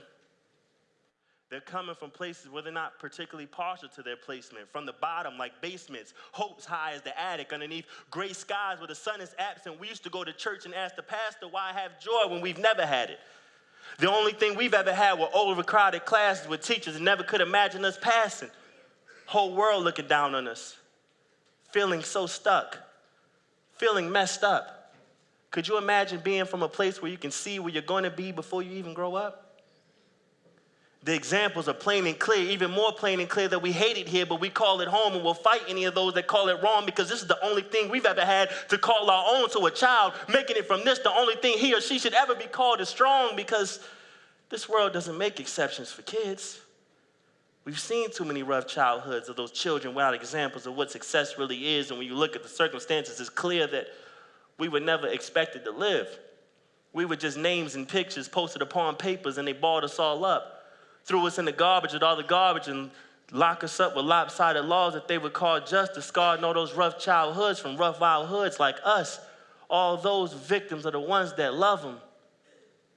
Speaker 7: They're coming from places where they're not particularly partial to their placement, from the bottom, like basements, hopes high as the attic, underneath gray skies where the sun is absent. We used to go to church and ask the pastor why have joy when we've never had it. The only thing we've ever had were overcrowded classes with teachers and never could imagine us passing. Whole world looking down on us, feeling so stuck, feeling messed up. Could you imagine being from a place where you can see where you're going to be before you even grow up? The examples are plain and clear, even more plain and clear that we hate it here, but we call it home and we'll fight any of those that call it wrong because this is the only thing we've ever had to call our own to a child. Making it from this the only thing he or she should ever be called is strong because this world doesn't make exceptions for kids. We've seen too many rough childhoods of those children without examples of what success really is. And when you look at the circumstances, it's clear that we were never expected to live. We were just names and pictures posted upon papers, and they balled us all up, threw us in the garbage with all the garbage, and lock us up with lopsided laws that they would call justice, to scar all those rough childhoods from rough wild hoods like us. All those victims are the ones that love them.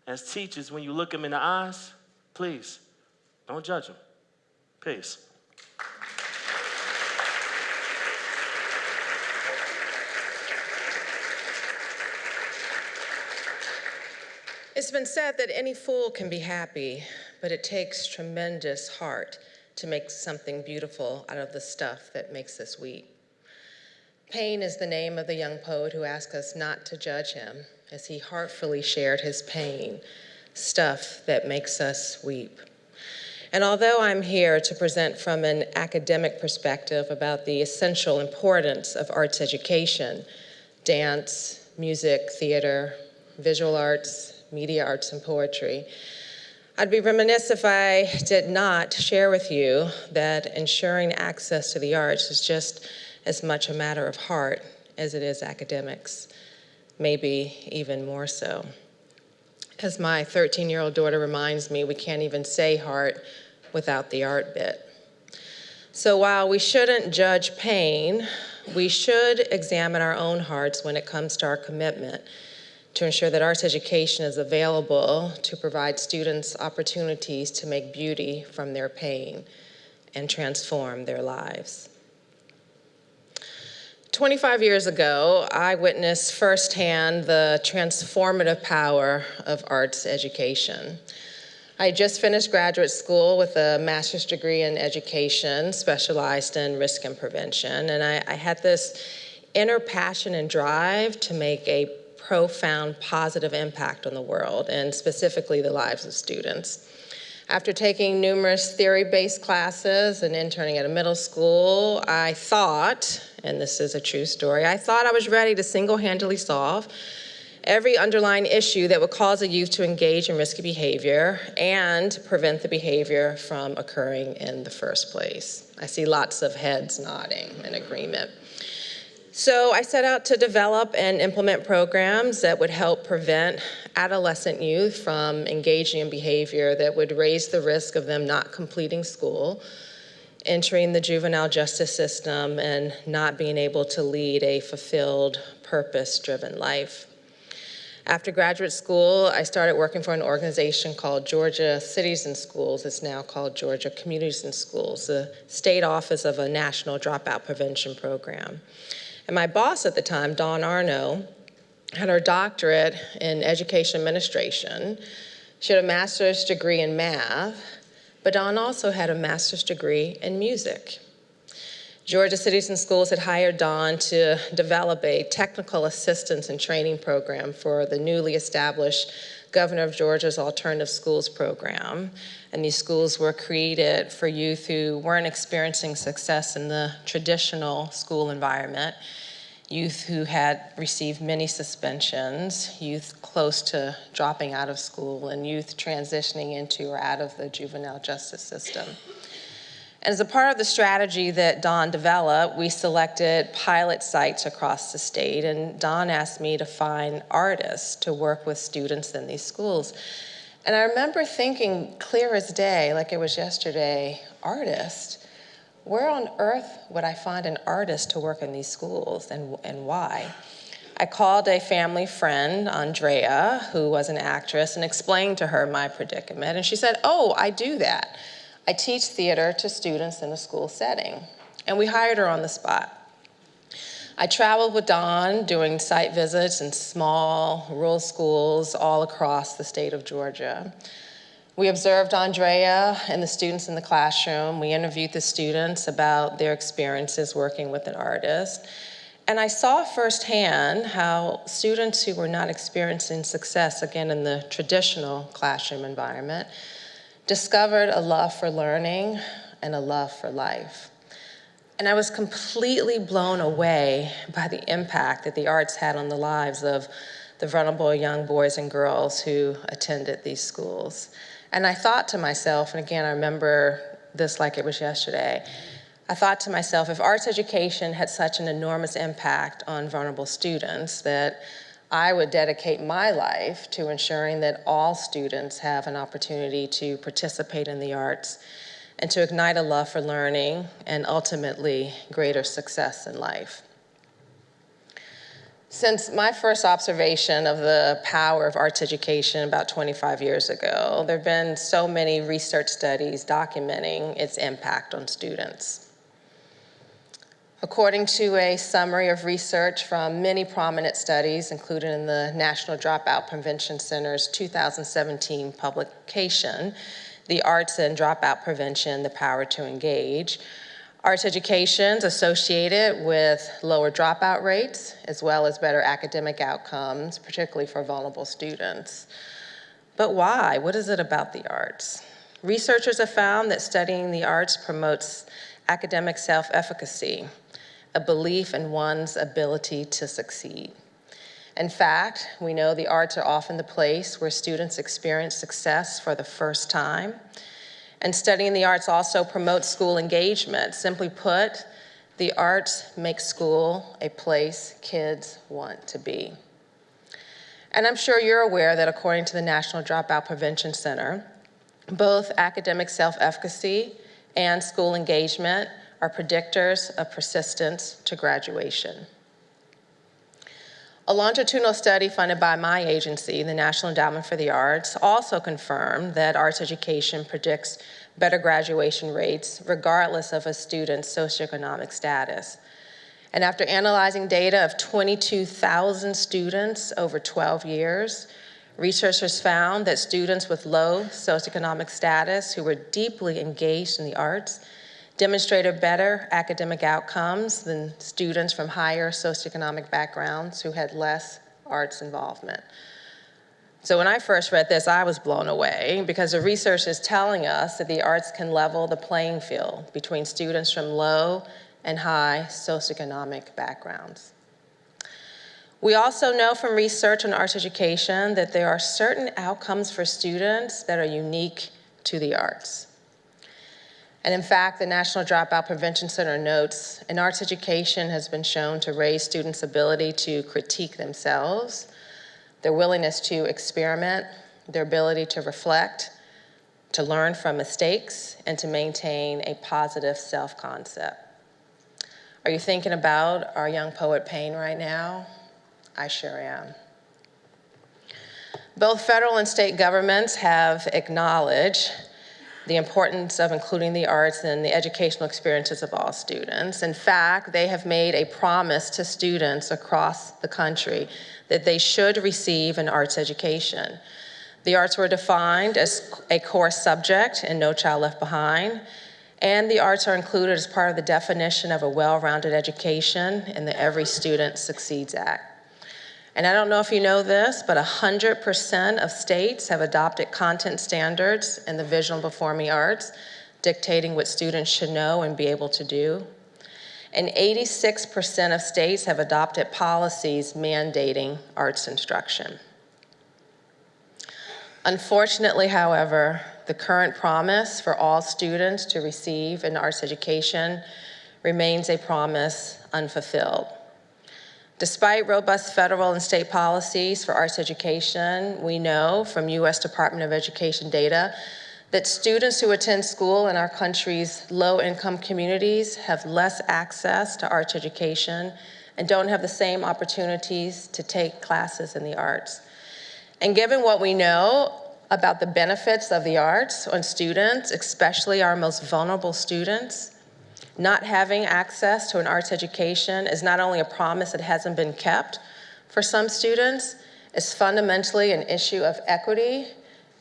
Speaker 7: As teachers, when you look them in the eyes, please don't judge them. Peace.
Speaker 8: It's been said that any fool can be happy, but it takes tremendous heart to make something beautiful out of the stuff that makes us weep. Pain is the name of the young poet who asked us not to judge him as he heartfully shared his pain, stuff that makes us weep. And although I'm here to present from an academic perspective about the essential importance of arts education, dance, music, theater, visual arts, media arts and poetry. I'd be remiss if I did not share with you that ensuring access to the arts is just as much a matter of heart as it is academics, maybe even more so. As my 13-year-old daughter reminds me, we can't even say heart without the art bit. So while we shouldn't judge pain, we should examine our own hearts when it comes to our commitment to ensure that arts education is available to provide students opportunities to make beauty from their pain and transform their lives. 25 years ago, I witnessed firsthand the transformative power of arts education. I just finished graduate school with a master's degree in education, specialized in risk and prevention, and I, I had this inner passion and drive to make a profound positive impact on the world and specifically the lives of students. After taking numerous theory-based classes and interning at a middle school, I thought, and this is a true story, I thought I was ready to single-handedly solve every underlying issue that would cause a youth to engage in risky behavior and prevent the behavior from occurring in the first place. I see lots of heads nodding in agreement. So I set out to develop and implement programs that would help prevent adolescent youth from engaging in behavior that would raise the risk of them not completing school entering the juvenile justice system and not being able to lead a fulfilled, purpose driven life. After graduate school, I started working for an organization called Georgia Cities in Schools. It's now called Georgia Communities in Schools, the state office of a national dropout prevention program. And my boss at the time, Dawn Arno, had her doctorate in education administration. She had a master's degree in math, but Dawn also had a master's degree in music. Georgia Cities in Schools had hired Dawn to develop a technical assistance and training program for the newly established Governor of Georgia's Alternative Schools program. And these schools were created for youth who weren't experiencing success in the traditional school environment, youth who had received many suspensions, youth close to dropping out of school, and youth transitioning into or out of the juvenile justice system. As a part of the strategy that Dawn developed, we selected pilot sites across the state, and Dawn asked me to find artists to work with students in these schools. And I remember thinking, clear as day, like it was yesterday, artist? Where on earth would I find an artist to work in these schools, and, and why? I called a family friend, Andrea, who was an actress, and explained to her my predicament, and she said, oh, I do that. I teach theater to students in a school setting, and we hired her on the spot. I traveled with Dawn doing site visits in small rural schools all across the state of Georgia. We observed Andrea and the students in the classroom. We interviewed the students about their experiences working with an artist. And I saw firsthand how students who were not experiencing success, again, in the traditional classroom environment, discovered a love for learning and a love for life. And I was completely blown away by the impact that the arts had on the lives of the vulnerable young boys and girls who attended these schools. And I thought to myself, and again, I remember this like it was yesterday, I thought to myself, if arts education had such an enormous impact on vulnerable students that I would dedicate my life to ensuring that all students have an opportunity to participate in the arts and to ignite a love for learning and ultimately greater success in life. Since my first observation of the power of arts education about 25 years ago, there have been so many research studies documenting its impact on students. According to a summary of research from many prominent studies included in the National Dropout Prevention Center's 2017 publication, The Arts and Dropout Prevention, The Power to Engage, arts education is associated with lower dropout rates as well as better academic outcomes, particularly for vulnerable students. But why? What is it about the arts? Researchers have found that studying the arts promotes academic self-efficacy, a belief in one's ability to succeed. In fact, we know the arts are often the place where students experience success for the first time. And studying the arts also promotes school engagement. Simply put, the arts make school a place kids want to be. And I'm sure you're aware that according to the National Dropout Prevention Center, both academic self-efficacy and school engagement are predictors of persistence to graduation. A longitudinal study funded by my agency, the National Endowment for the Arts, also confirmed that arts education predicts better graduation rates regardless of a student's socioeconomic status. And after analyzing data of 22,000 students over 12 years, researchers found that students with low socioeconomic status who were deeply engaged in the arts demonstrated better academic outcomes than students from higher socioeconomic backgrounds who had less arts involvement. So when I first read this, I was blown away because the research is telling us that the arts can level the playing field between students from low and high socioeconomic backgrounds. We also know from research on arts education that there are certain outcomes for students that are unique to the arts. And in fact, the National Dropout Prevention Center notes, an arts education has been shown to raise students' ability to critique themselves, their willingness to experiment, their ability to reflect, to learn from mistakes, and to maintain a positive self concept. Are you thinking about our young poet Payne right now? I sure am. Both federal and state governments have acknowledged the importance of including the arts in the educational experiences of all students. In fact, they have made a promise to students across the country that they should receive an arts education. The arts were defined as a core subject in No Child Left Behind, and the arts are included as part of the definition of a well-rounded education in the Every Student Succeeds Act. And I don't know if you know this, but 100% of states have adopted content standards in the visual and performing arts, dictating what students should know and be able to do. And 86% of states have adopted policies mandating arts instruction. Unfortunately, however, the current promise for all students to receive an arts education remains a promise unfulfilled. Despite robust federal and state policies for arts education, we know from U.S. Department of Education data that students who attend school in our country's low-income communities have less access to arts education and don't have the same opportunities to take classes in the arts. And given what we know about the benefits of the arts on students, especially our most vulnerable students, not having access to an arts education is not only a promise that hasn't been kept for some students, it's fundamentally an issue of equity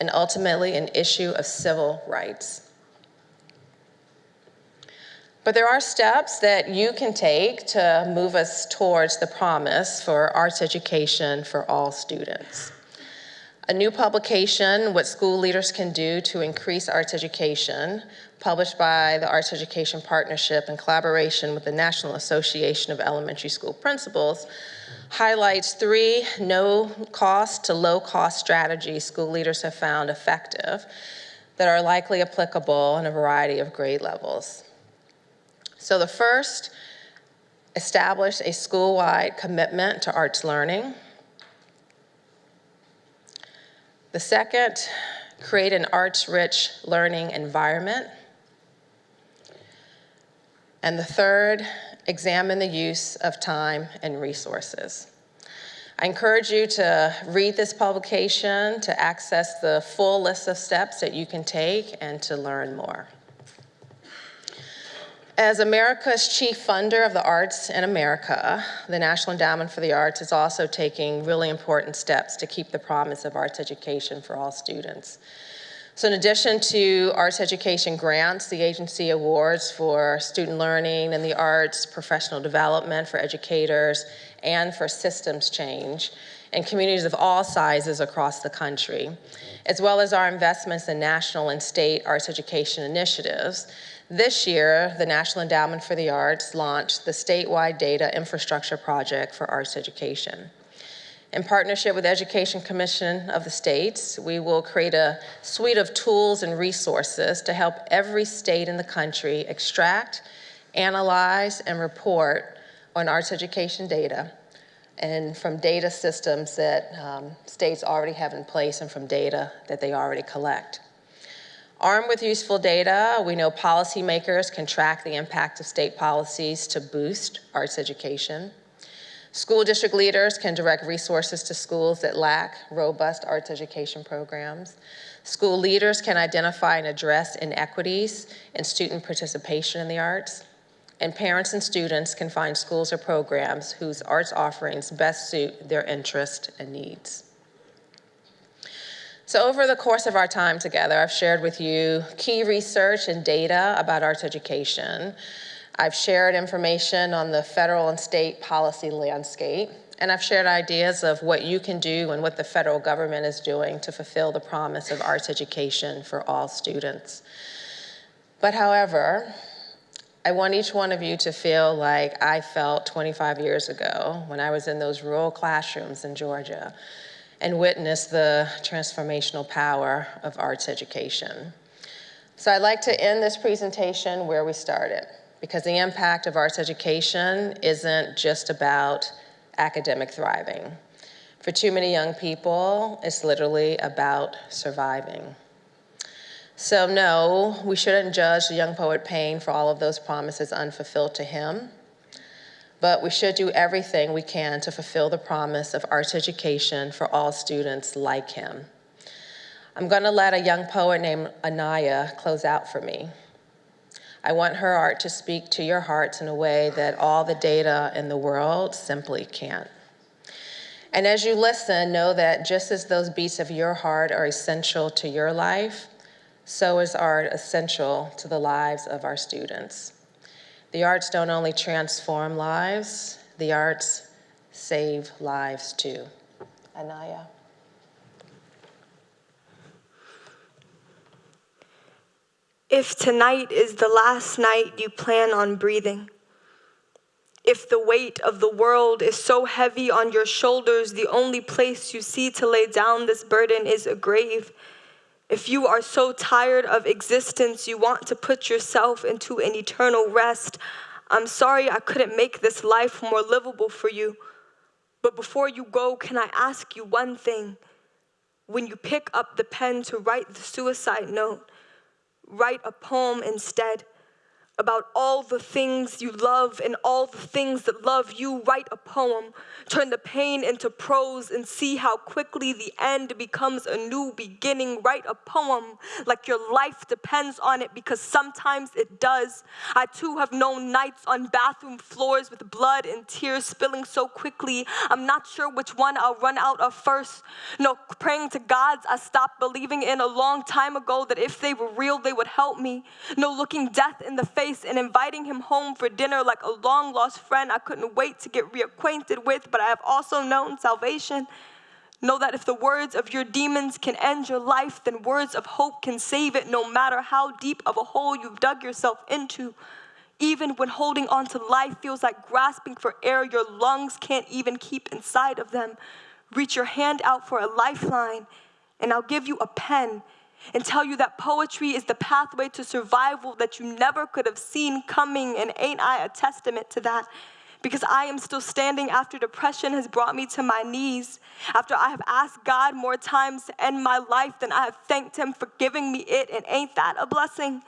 Speaker 8: and ultimately an issue of civil rights. But there are steps that you can take to move us towards the promise for arts education for all students. A new publication, What School Leaders Can Do to Increase Arts Education, published by the Arts Education Partnership in collaboration with the National Association of Elementary School Principals, highlights three no-cost to low-cost strategies school leaders have found effective that are likely applicable in a variety of grade levels. So the first, establish a school-wide commitment to arts learning. The second, create an arts-rich learning environment. And the third, examine the use of time and resources. I encourage you to read this publication, to access the full list of steps that you can take, and to learn more. As America's chief funder of the arts in America, the National Endowment for the Arts is also taking really important steps to keep the promise of arts education for all students. So in addition to arts education grants, the agency awards for student learning and the arts, professional development for educators, and for systems change in communities of all sizes across the country, as well as our investments in national and state arts education initiatives. This year, the National Endowment for the Arts launched the statewide data infrastructure project for arts education. In partnership with Education Commission of the states, we will create a suite of tools and resources to help every state in the country extract, analyze, and report on arts education data and from data systems that um, states already have in place and from data that they already collect. Armed with useful data, we know policymakers can track the impact of state policies to boost arts education. School district leaders can direct resources to schools that lack robust arts education programs. School leaders can identify and address inequities in student participation in the arts. And parents and students can find schools or programs whose arts offerings best suit their interests and needs. So over the course of our time together, I've shared with you key research and data about arts education. I've shared information on the federal and state policy landscape, and I've shared ideas of what you can do and what the federal government is doing to fulfill the promise of arts education for all students. But however, I want each one of you to feel like I felt 25 years ago when I was in those rural classrooms in Georgia and witnessed the transformational power of arts education. So I'd like to end this presentation where we started because the impact of arts education isn't just about academic thriving. For too many young people, it's literally about surviving. So, no, we shouldn't judge the young poet Payne for all of those promises unfulfilled to him. But we should do everything we can to fulfill the promise of arts education for all students like him. I'm going to let a young poet named Anaya close out for me. I want her art to speak to your hearts in a way that all the data in the world simply can't. And as you listen, know that just as those beats of your heart are essential to your life, so is art essential to the lives of our students. The arts don't only transform lives, the arts save lives too. Anaya.
Speaker 9: If tonight is the last night you plan on breathing, if the weight of the world is so heavy on your shoulders, the only place you see to lay down this burden is a grave. If you are so tired of existence, you want to put yourself into an eternal rest. I'm sorry I couldn't make this life more livable for you. But before you go, can I ask you one thing? When you pick up the pen to write the suicide note, write a poem instead about all the things you love and all the things that love you. Write a poem, turn the pain into prose, and see how quickly the end becomes a new beginning. Write a poem like your life depends on it because sometimes it does. I too have known nights on bathroom floors with blood and tears spilling so quickly. I'm not sure which one I'll run out of first. No, praying to gods I stopped believing in a long time ago that if they were real, they would help me. No, looking death in the face and inviting him home for dinner like a long lost friend I couldn't wait to get reacquainted with, but I have also known salvation. Know that if the words of your demons can end your life, then words of hope can save it, no matter how deep of a hole you've dug yourself into. Even when holding on to life feels like grasping for air your lungs can't even keep inside of them, reach your hand out for a lifeline, and I'll give you a pen and tell you that poetry is the pathway to survival that you never could have seen coming. And ain't I a testament to that? Because I am still standing after depression has brought me to my knees, after I have asked God more times to end my life than I have thanked Him for giving me it. And ain't that a blessing?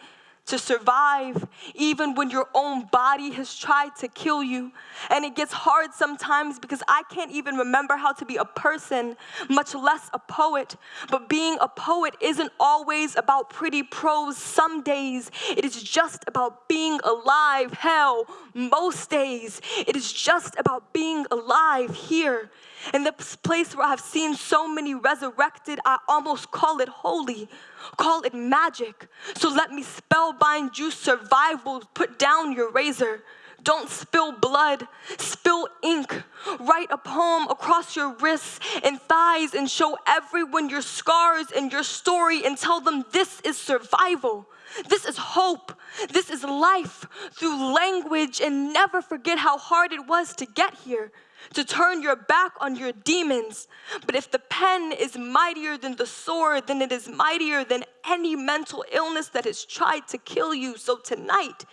Speaker 9: To survive, even when your own body has tried to kill you. And it gets hard sometimes because I can't even remember how to be a person, much less a poet. But being a poet isn't always about pretty prose. Some days it is just about being alive. Hell, most days it is just about being alive here. In this place where I've seen so many resurrected, I almost call it holy call it magic. So let me spellbind you survival. Put down your razor. Don't spill blood, spill ink. Write a poem across your wrists and thighs and show everyone your scars and your story and tell them this is survival. This is hope. This is life through language and never forget how hard it was to get here to turn your back on your demons. But if the pen is mightier than the sword, then it is mightier than any mental illness that has tried to kill you. So tonight,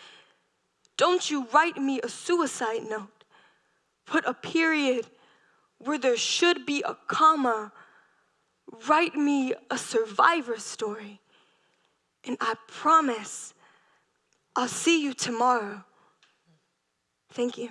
Speaker 9: don't you write me a suicide note. Put a period where there should be a comma. Write me a survivor story. And I promise I'll see you tomorrow. Thank you.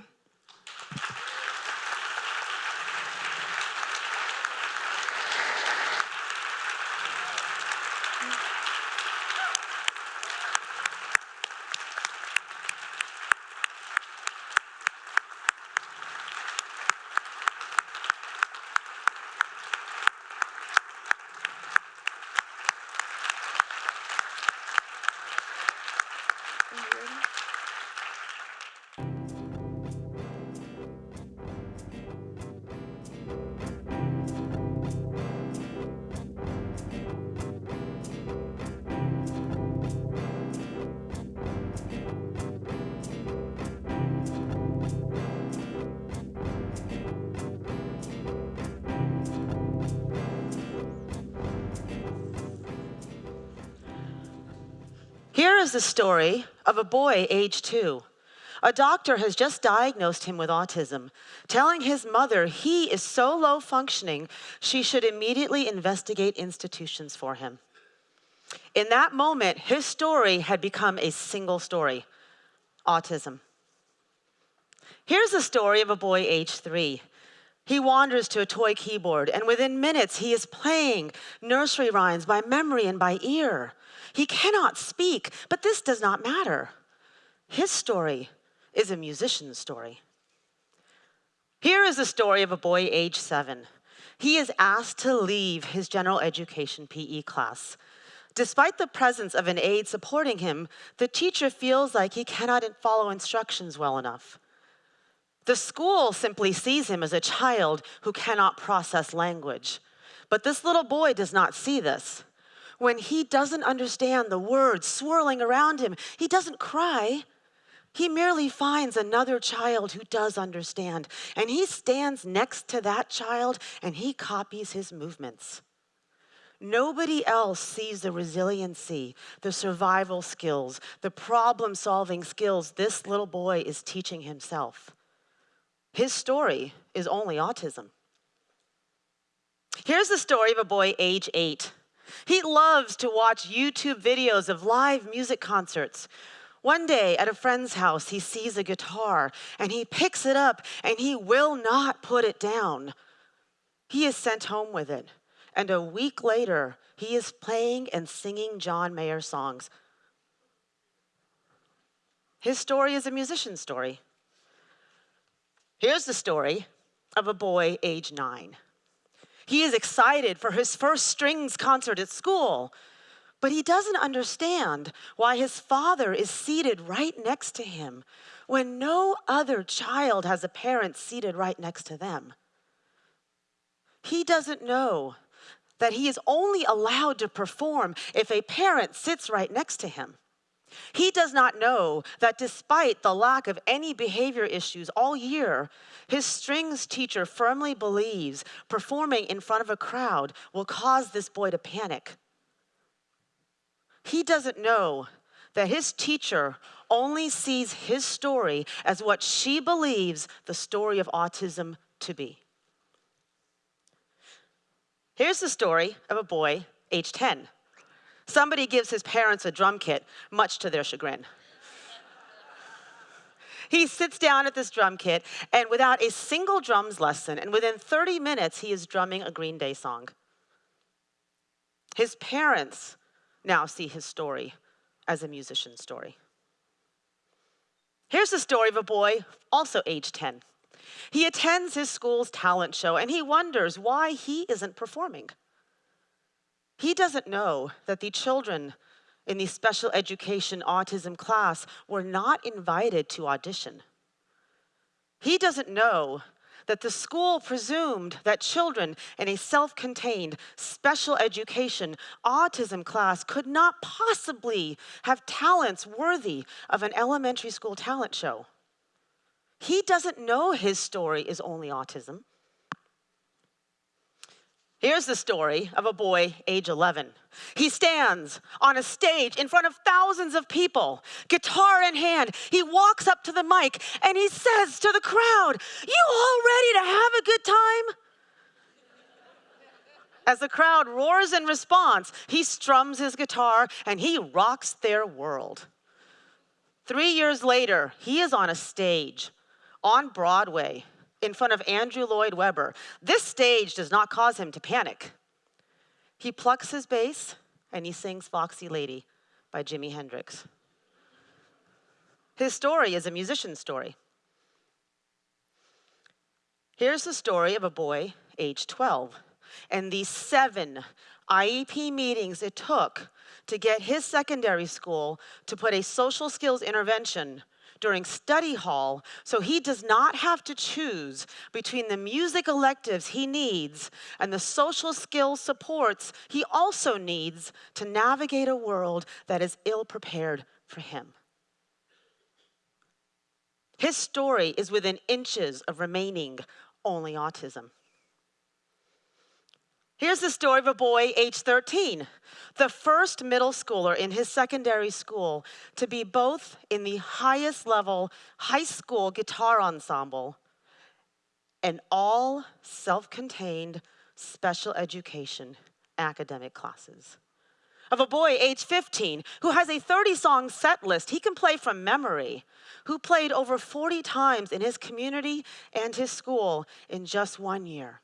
Speaker 10: Story of a boy age two. A doctor has just diagnosed him with autism, telling his mother he is so low functioning she should immediately investigate institutions for him. In that moment, his story had become a single story autism. Here's the story of a boy age three. He wanders to a toy keyboard, and within minutes, he is playing nursery rhymes by memory and by ear. He cannot speak, but this does not matter. His story is a musician's story. Here is the story of a boy age seven. He is asked to leave his general education PE class. Despite the presence of an aide supporting him, the teacher feels like he cannot follow instructions well enough. The school simply sees him as a child who cannot process language. But this little boy does not see this. When he doesn't understand the words swirling around him, he doesn't cry. He merely finds another child who does understand, and he stands next to that child and he copies his movements. Nobody else sees the resiliency, the survival skills, the problem solving skills this little boy is teaching himself. His story is only autism. Here's the story of a boy age eight. He loves to watch YouTube videos of live music concerts. One day at a friend's house, he sees a guitar and he picks it up and he will not put it down. He is sent home with it. And a week later, he is playing and singing John Mayer songs. His story is a musician's story. Here's the story of a boy age nine. He is excited for his first strings concert at school, but he doesn't understand why his father is seated right next to him when no other child has a parent seated right next to them. He doesn't know that he is only allowed to perform if a parent sits right next to him. He does not know that despite the lack of any behavior issues all year, his strings teacher firmly believes performing in front of a crowd will cause this boy to panic. He doesn't know that his teacher only sees his story as what she believes the story of autism to be. Here's the story of a boy age 10. Somebody gives his parents a drum kit, much to their chagrin. he sits down at this drum kit, and without a single drums lesson, and within 30 minutes, he is drumming a Green Day song. His parents now see his story as a musician's story. Here's the story of a boy, also age 10. He attends his school's talent show and he wonders why he isn't performing. He doesn't know that the children in the special education autism class were not invited to audition. He doesn't know that the school presumed that children in a self contained special education autism class could not possibly have talents worthy of an elementary school talent show. He doesn't know his story is only autism. Here's the story of a boy age 11. He stands on a stage in front of thousands of people, guitar in hand. He walks up to the mic and he says to the crowd, You all ready to have a good time? As the crowd roars in response, he strums his guitar and he rocks their world. Three years later, he is on a stage on Broadway in front of Andrew Lloyd Webber. This stage does not cause him to panic. He plucks his bass and he sings Foxy Lady by Jimi Hendrix. His story is a musician's story. Here's the story of a boy age 12 and the seven IEP meetings it took to get his secondary school to put a social skills intervention during study hall so he does not have to choose between the music electives he needs and the social skills supports he also needs to navigate a world that is ill prepared for him. His story is within inches of remaining only autism. Here's the story of a boy age 13, the first middle schooler in his secondary school to be both in the highest level high school guitar ensemble and all self contained special education academic classes. of a boy age 15 who has a 30 song set list he can play from memory, who played over 40 times in his community and his school in just one year.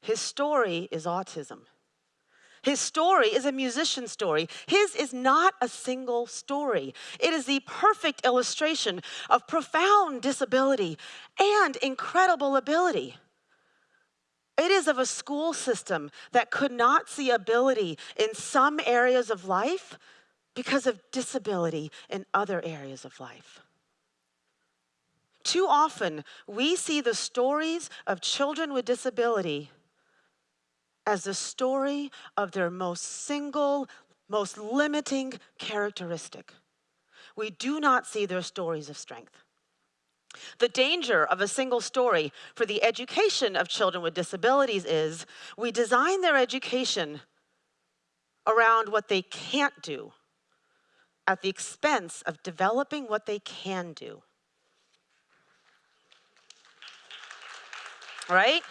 Speaker 10: His story is autism. His story is a musician's story. His is not a single story. It is the perfect illustration of profound disability and incredible ability. It is of a school system that could not see ability in some areas of life because of disability in other areas of life. Too often, we see the stories of children with disability as the story of their most single, most limiting characteristic. We do not see their stories of strength. The danger of a single story for the education of children with disabilities is we design their education around what they can't do at the expense of developing what they can do. Right?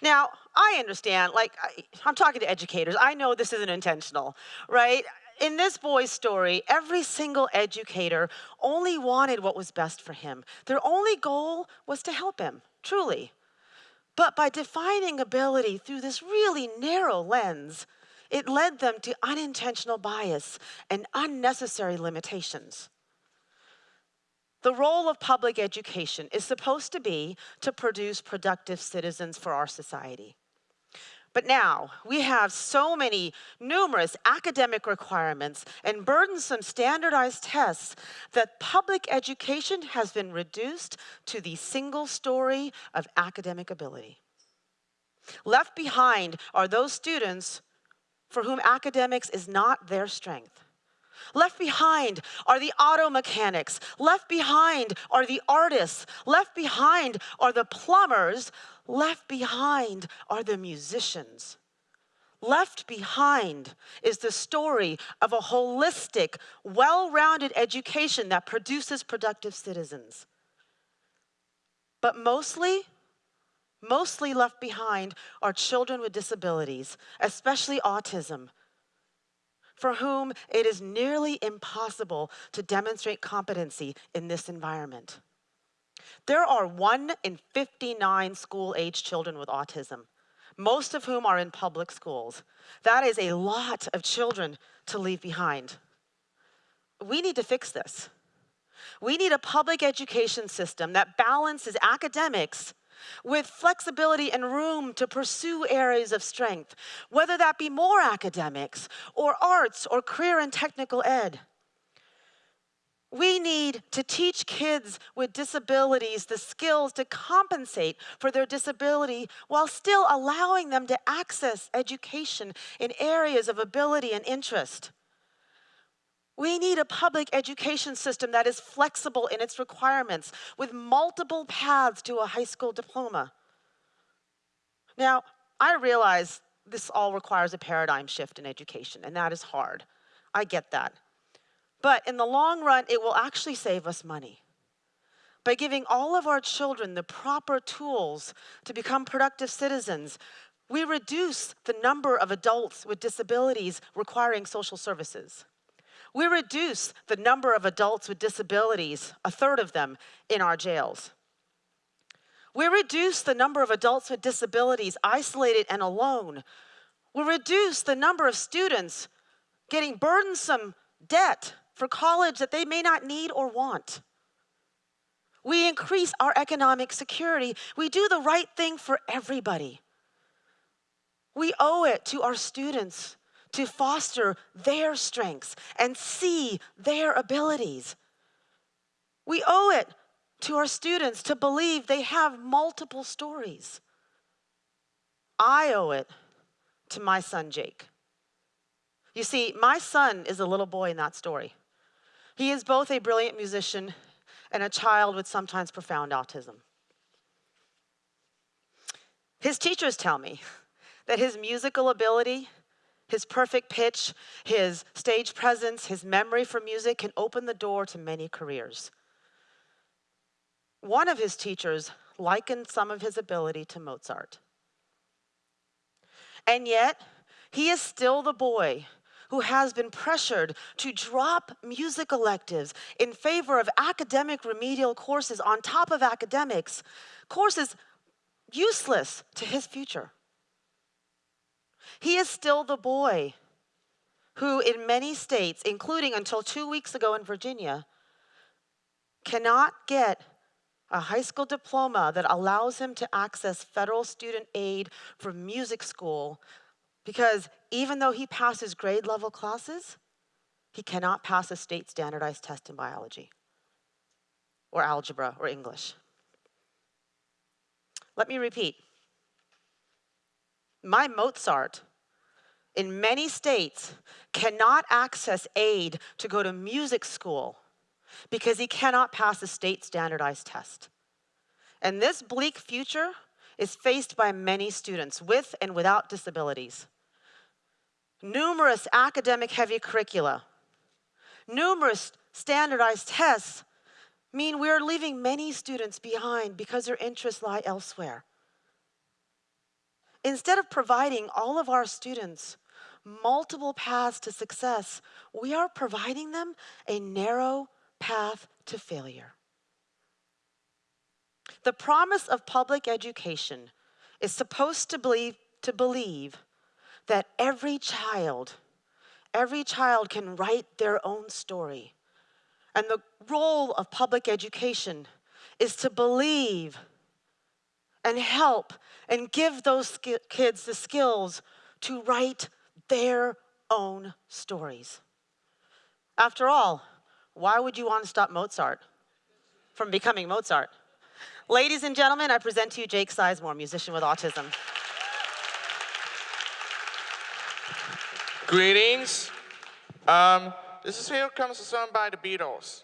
Speaker 10: Now, I understand, like, I, I'm talking to educators. I know this isn't intentional, right? In this boy's story, every single educator only wanted what was best for him. Their only goal was to help him, truly. But by defining ability through this really narrow lens, it led them to unintentional bias and unnecessary limitations. The role of public education is supposed to be to produce productive citizens for our society. But now we have so many numerous academic requirements and burdensome standardized tests that public education has been reduced to the single story of academic ability. Left behind are those students for whom academics is not their strength. Left behind are the auto mechanics. Left behind are the artists. Left behind are the plumbers. Left behind are the musicians. Left behind is the story of a holistic, well rounded education that produces productive citizens. But mostly, mostly left behind are children with disabilities, especially autism, for whom it is nearly impossible to demonstrate competency in this environment. There are one in 59 school age children with autism, most of whom are in public schools. That is a lot of children to leave behind. We need to fix this. We need a public education system that balances academics with flexibility and room to pursue areas of strength, whether that be more academics or arts or career and technical ed. We need to teach kids with disabilities the skills to compensate for their disability while still allowing them to access education in areas of ability and interest. We need a public education system that is flexible in its requirements with multiple paths to a high school diploma. Now, I realize this all requires a paradigm shift in education, and that is hard. I get that. But in the long run, it will actually save us money. By giving all of our children the proper tools to become productive citizens, we reduce the number of adults with disabilities requiring social services. We reduce the number of adults with disabilities, a third of them, in our jails. We reduce the number of adults with disabilities isolated and alone. We reduce the number of students getting burdensome debt for college that they may not need or want. We increase our economic security. We do the right thing for everybody. We owe it to our students to foster their strengths and see their abilities. We owe it to our students to believe they have multiple stories. I owe it to my son, Jake. You see, my son is a little boy in that story. He is both a brilliant musician and a child with sometimes profound autism. His teachers tell me that his musical ability, his perfect pitch, his stage presence, his memory for music can open the door to many careers. One of his teachers likened some of his ability to Mozart. And yet, He is still the boy who has been pressured to drop music electives in favor of academic remedial courses on top of academics, courses useless to his future. He is still the boy who, in many states, including until two weeks ago in Virginia, cannot get a high school diploma that allows him to access federal student aid for music school because even though he passes grade level classes, he cannot pass a state standardized test in biology or algebra or English. Let me repeat. My Mozart in many states cannot access aid to go to music school because he cannot pass a state standardized test. And this bleak future is faced by many students with and without disabilities. Numerous academic heavy curricula, numerous standardized tests mean we are leaving many students behind because their interests lie elsewhere. Instead of providing all of our students multiple paths to success, we are providing them a narrow path to failure. The promise of public education is supposed to believe, to believe that every child, every child can write their own story. And the role of public education is to believe and help and give those kids the skills to write their own stories. After all, why would you want to stop Mozart from becoming Mozart? Ladies and gentlemen, I present to you Jake Sizemore, musician with autism.
Speaker 11: Greetings. Um, this is Here Comes the Sun by the Beatles.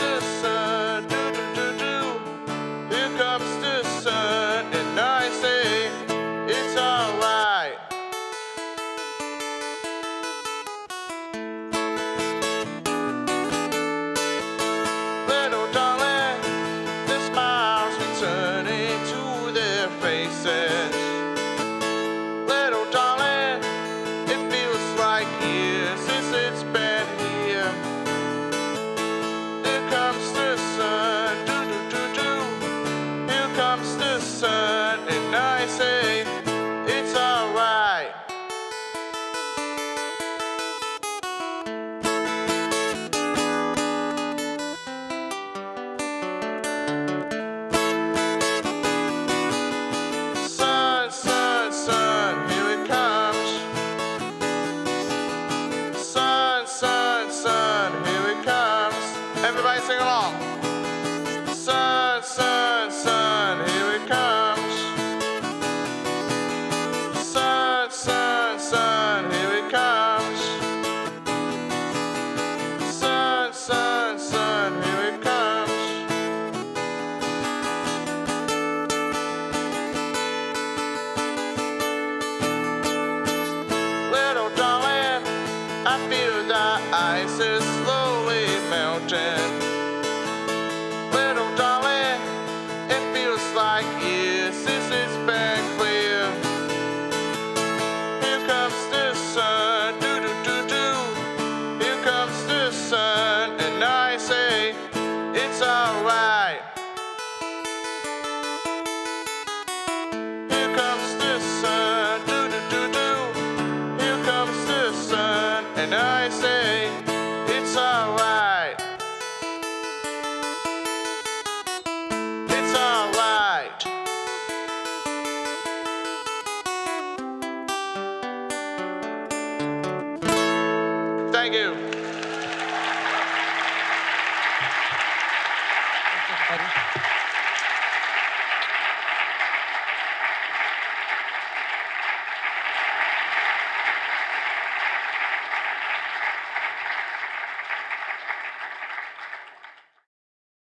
Speaker 11: Here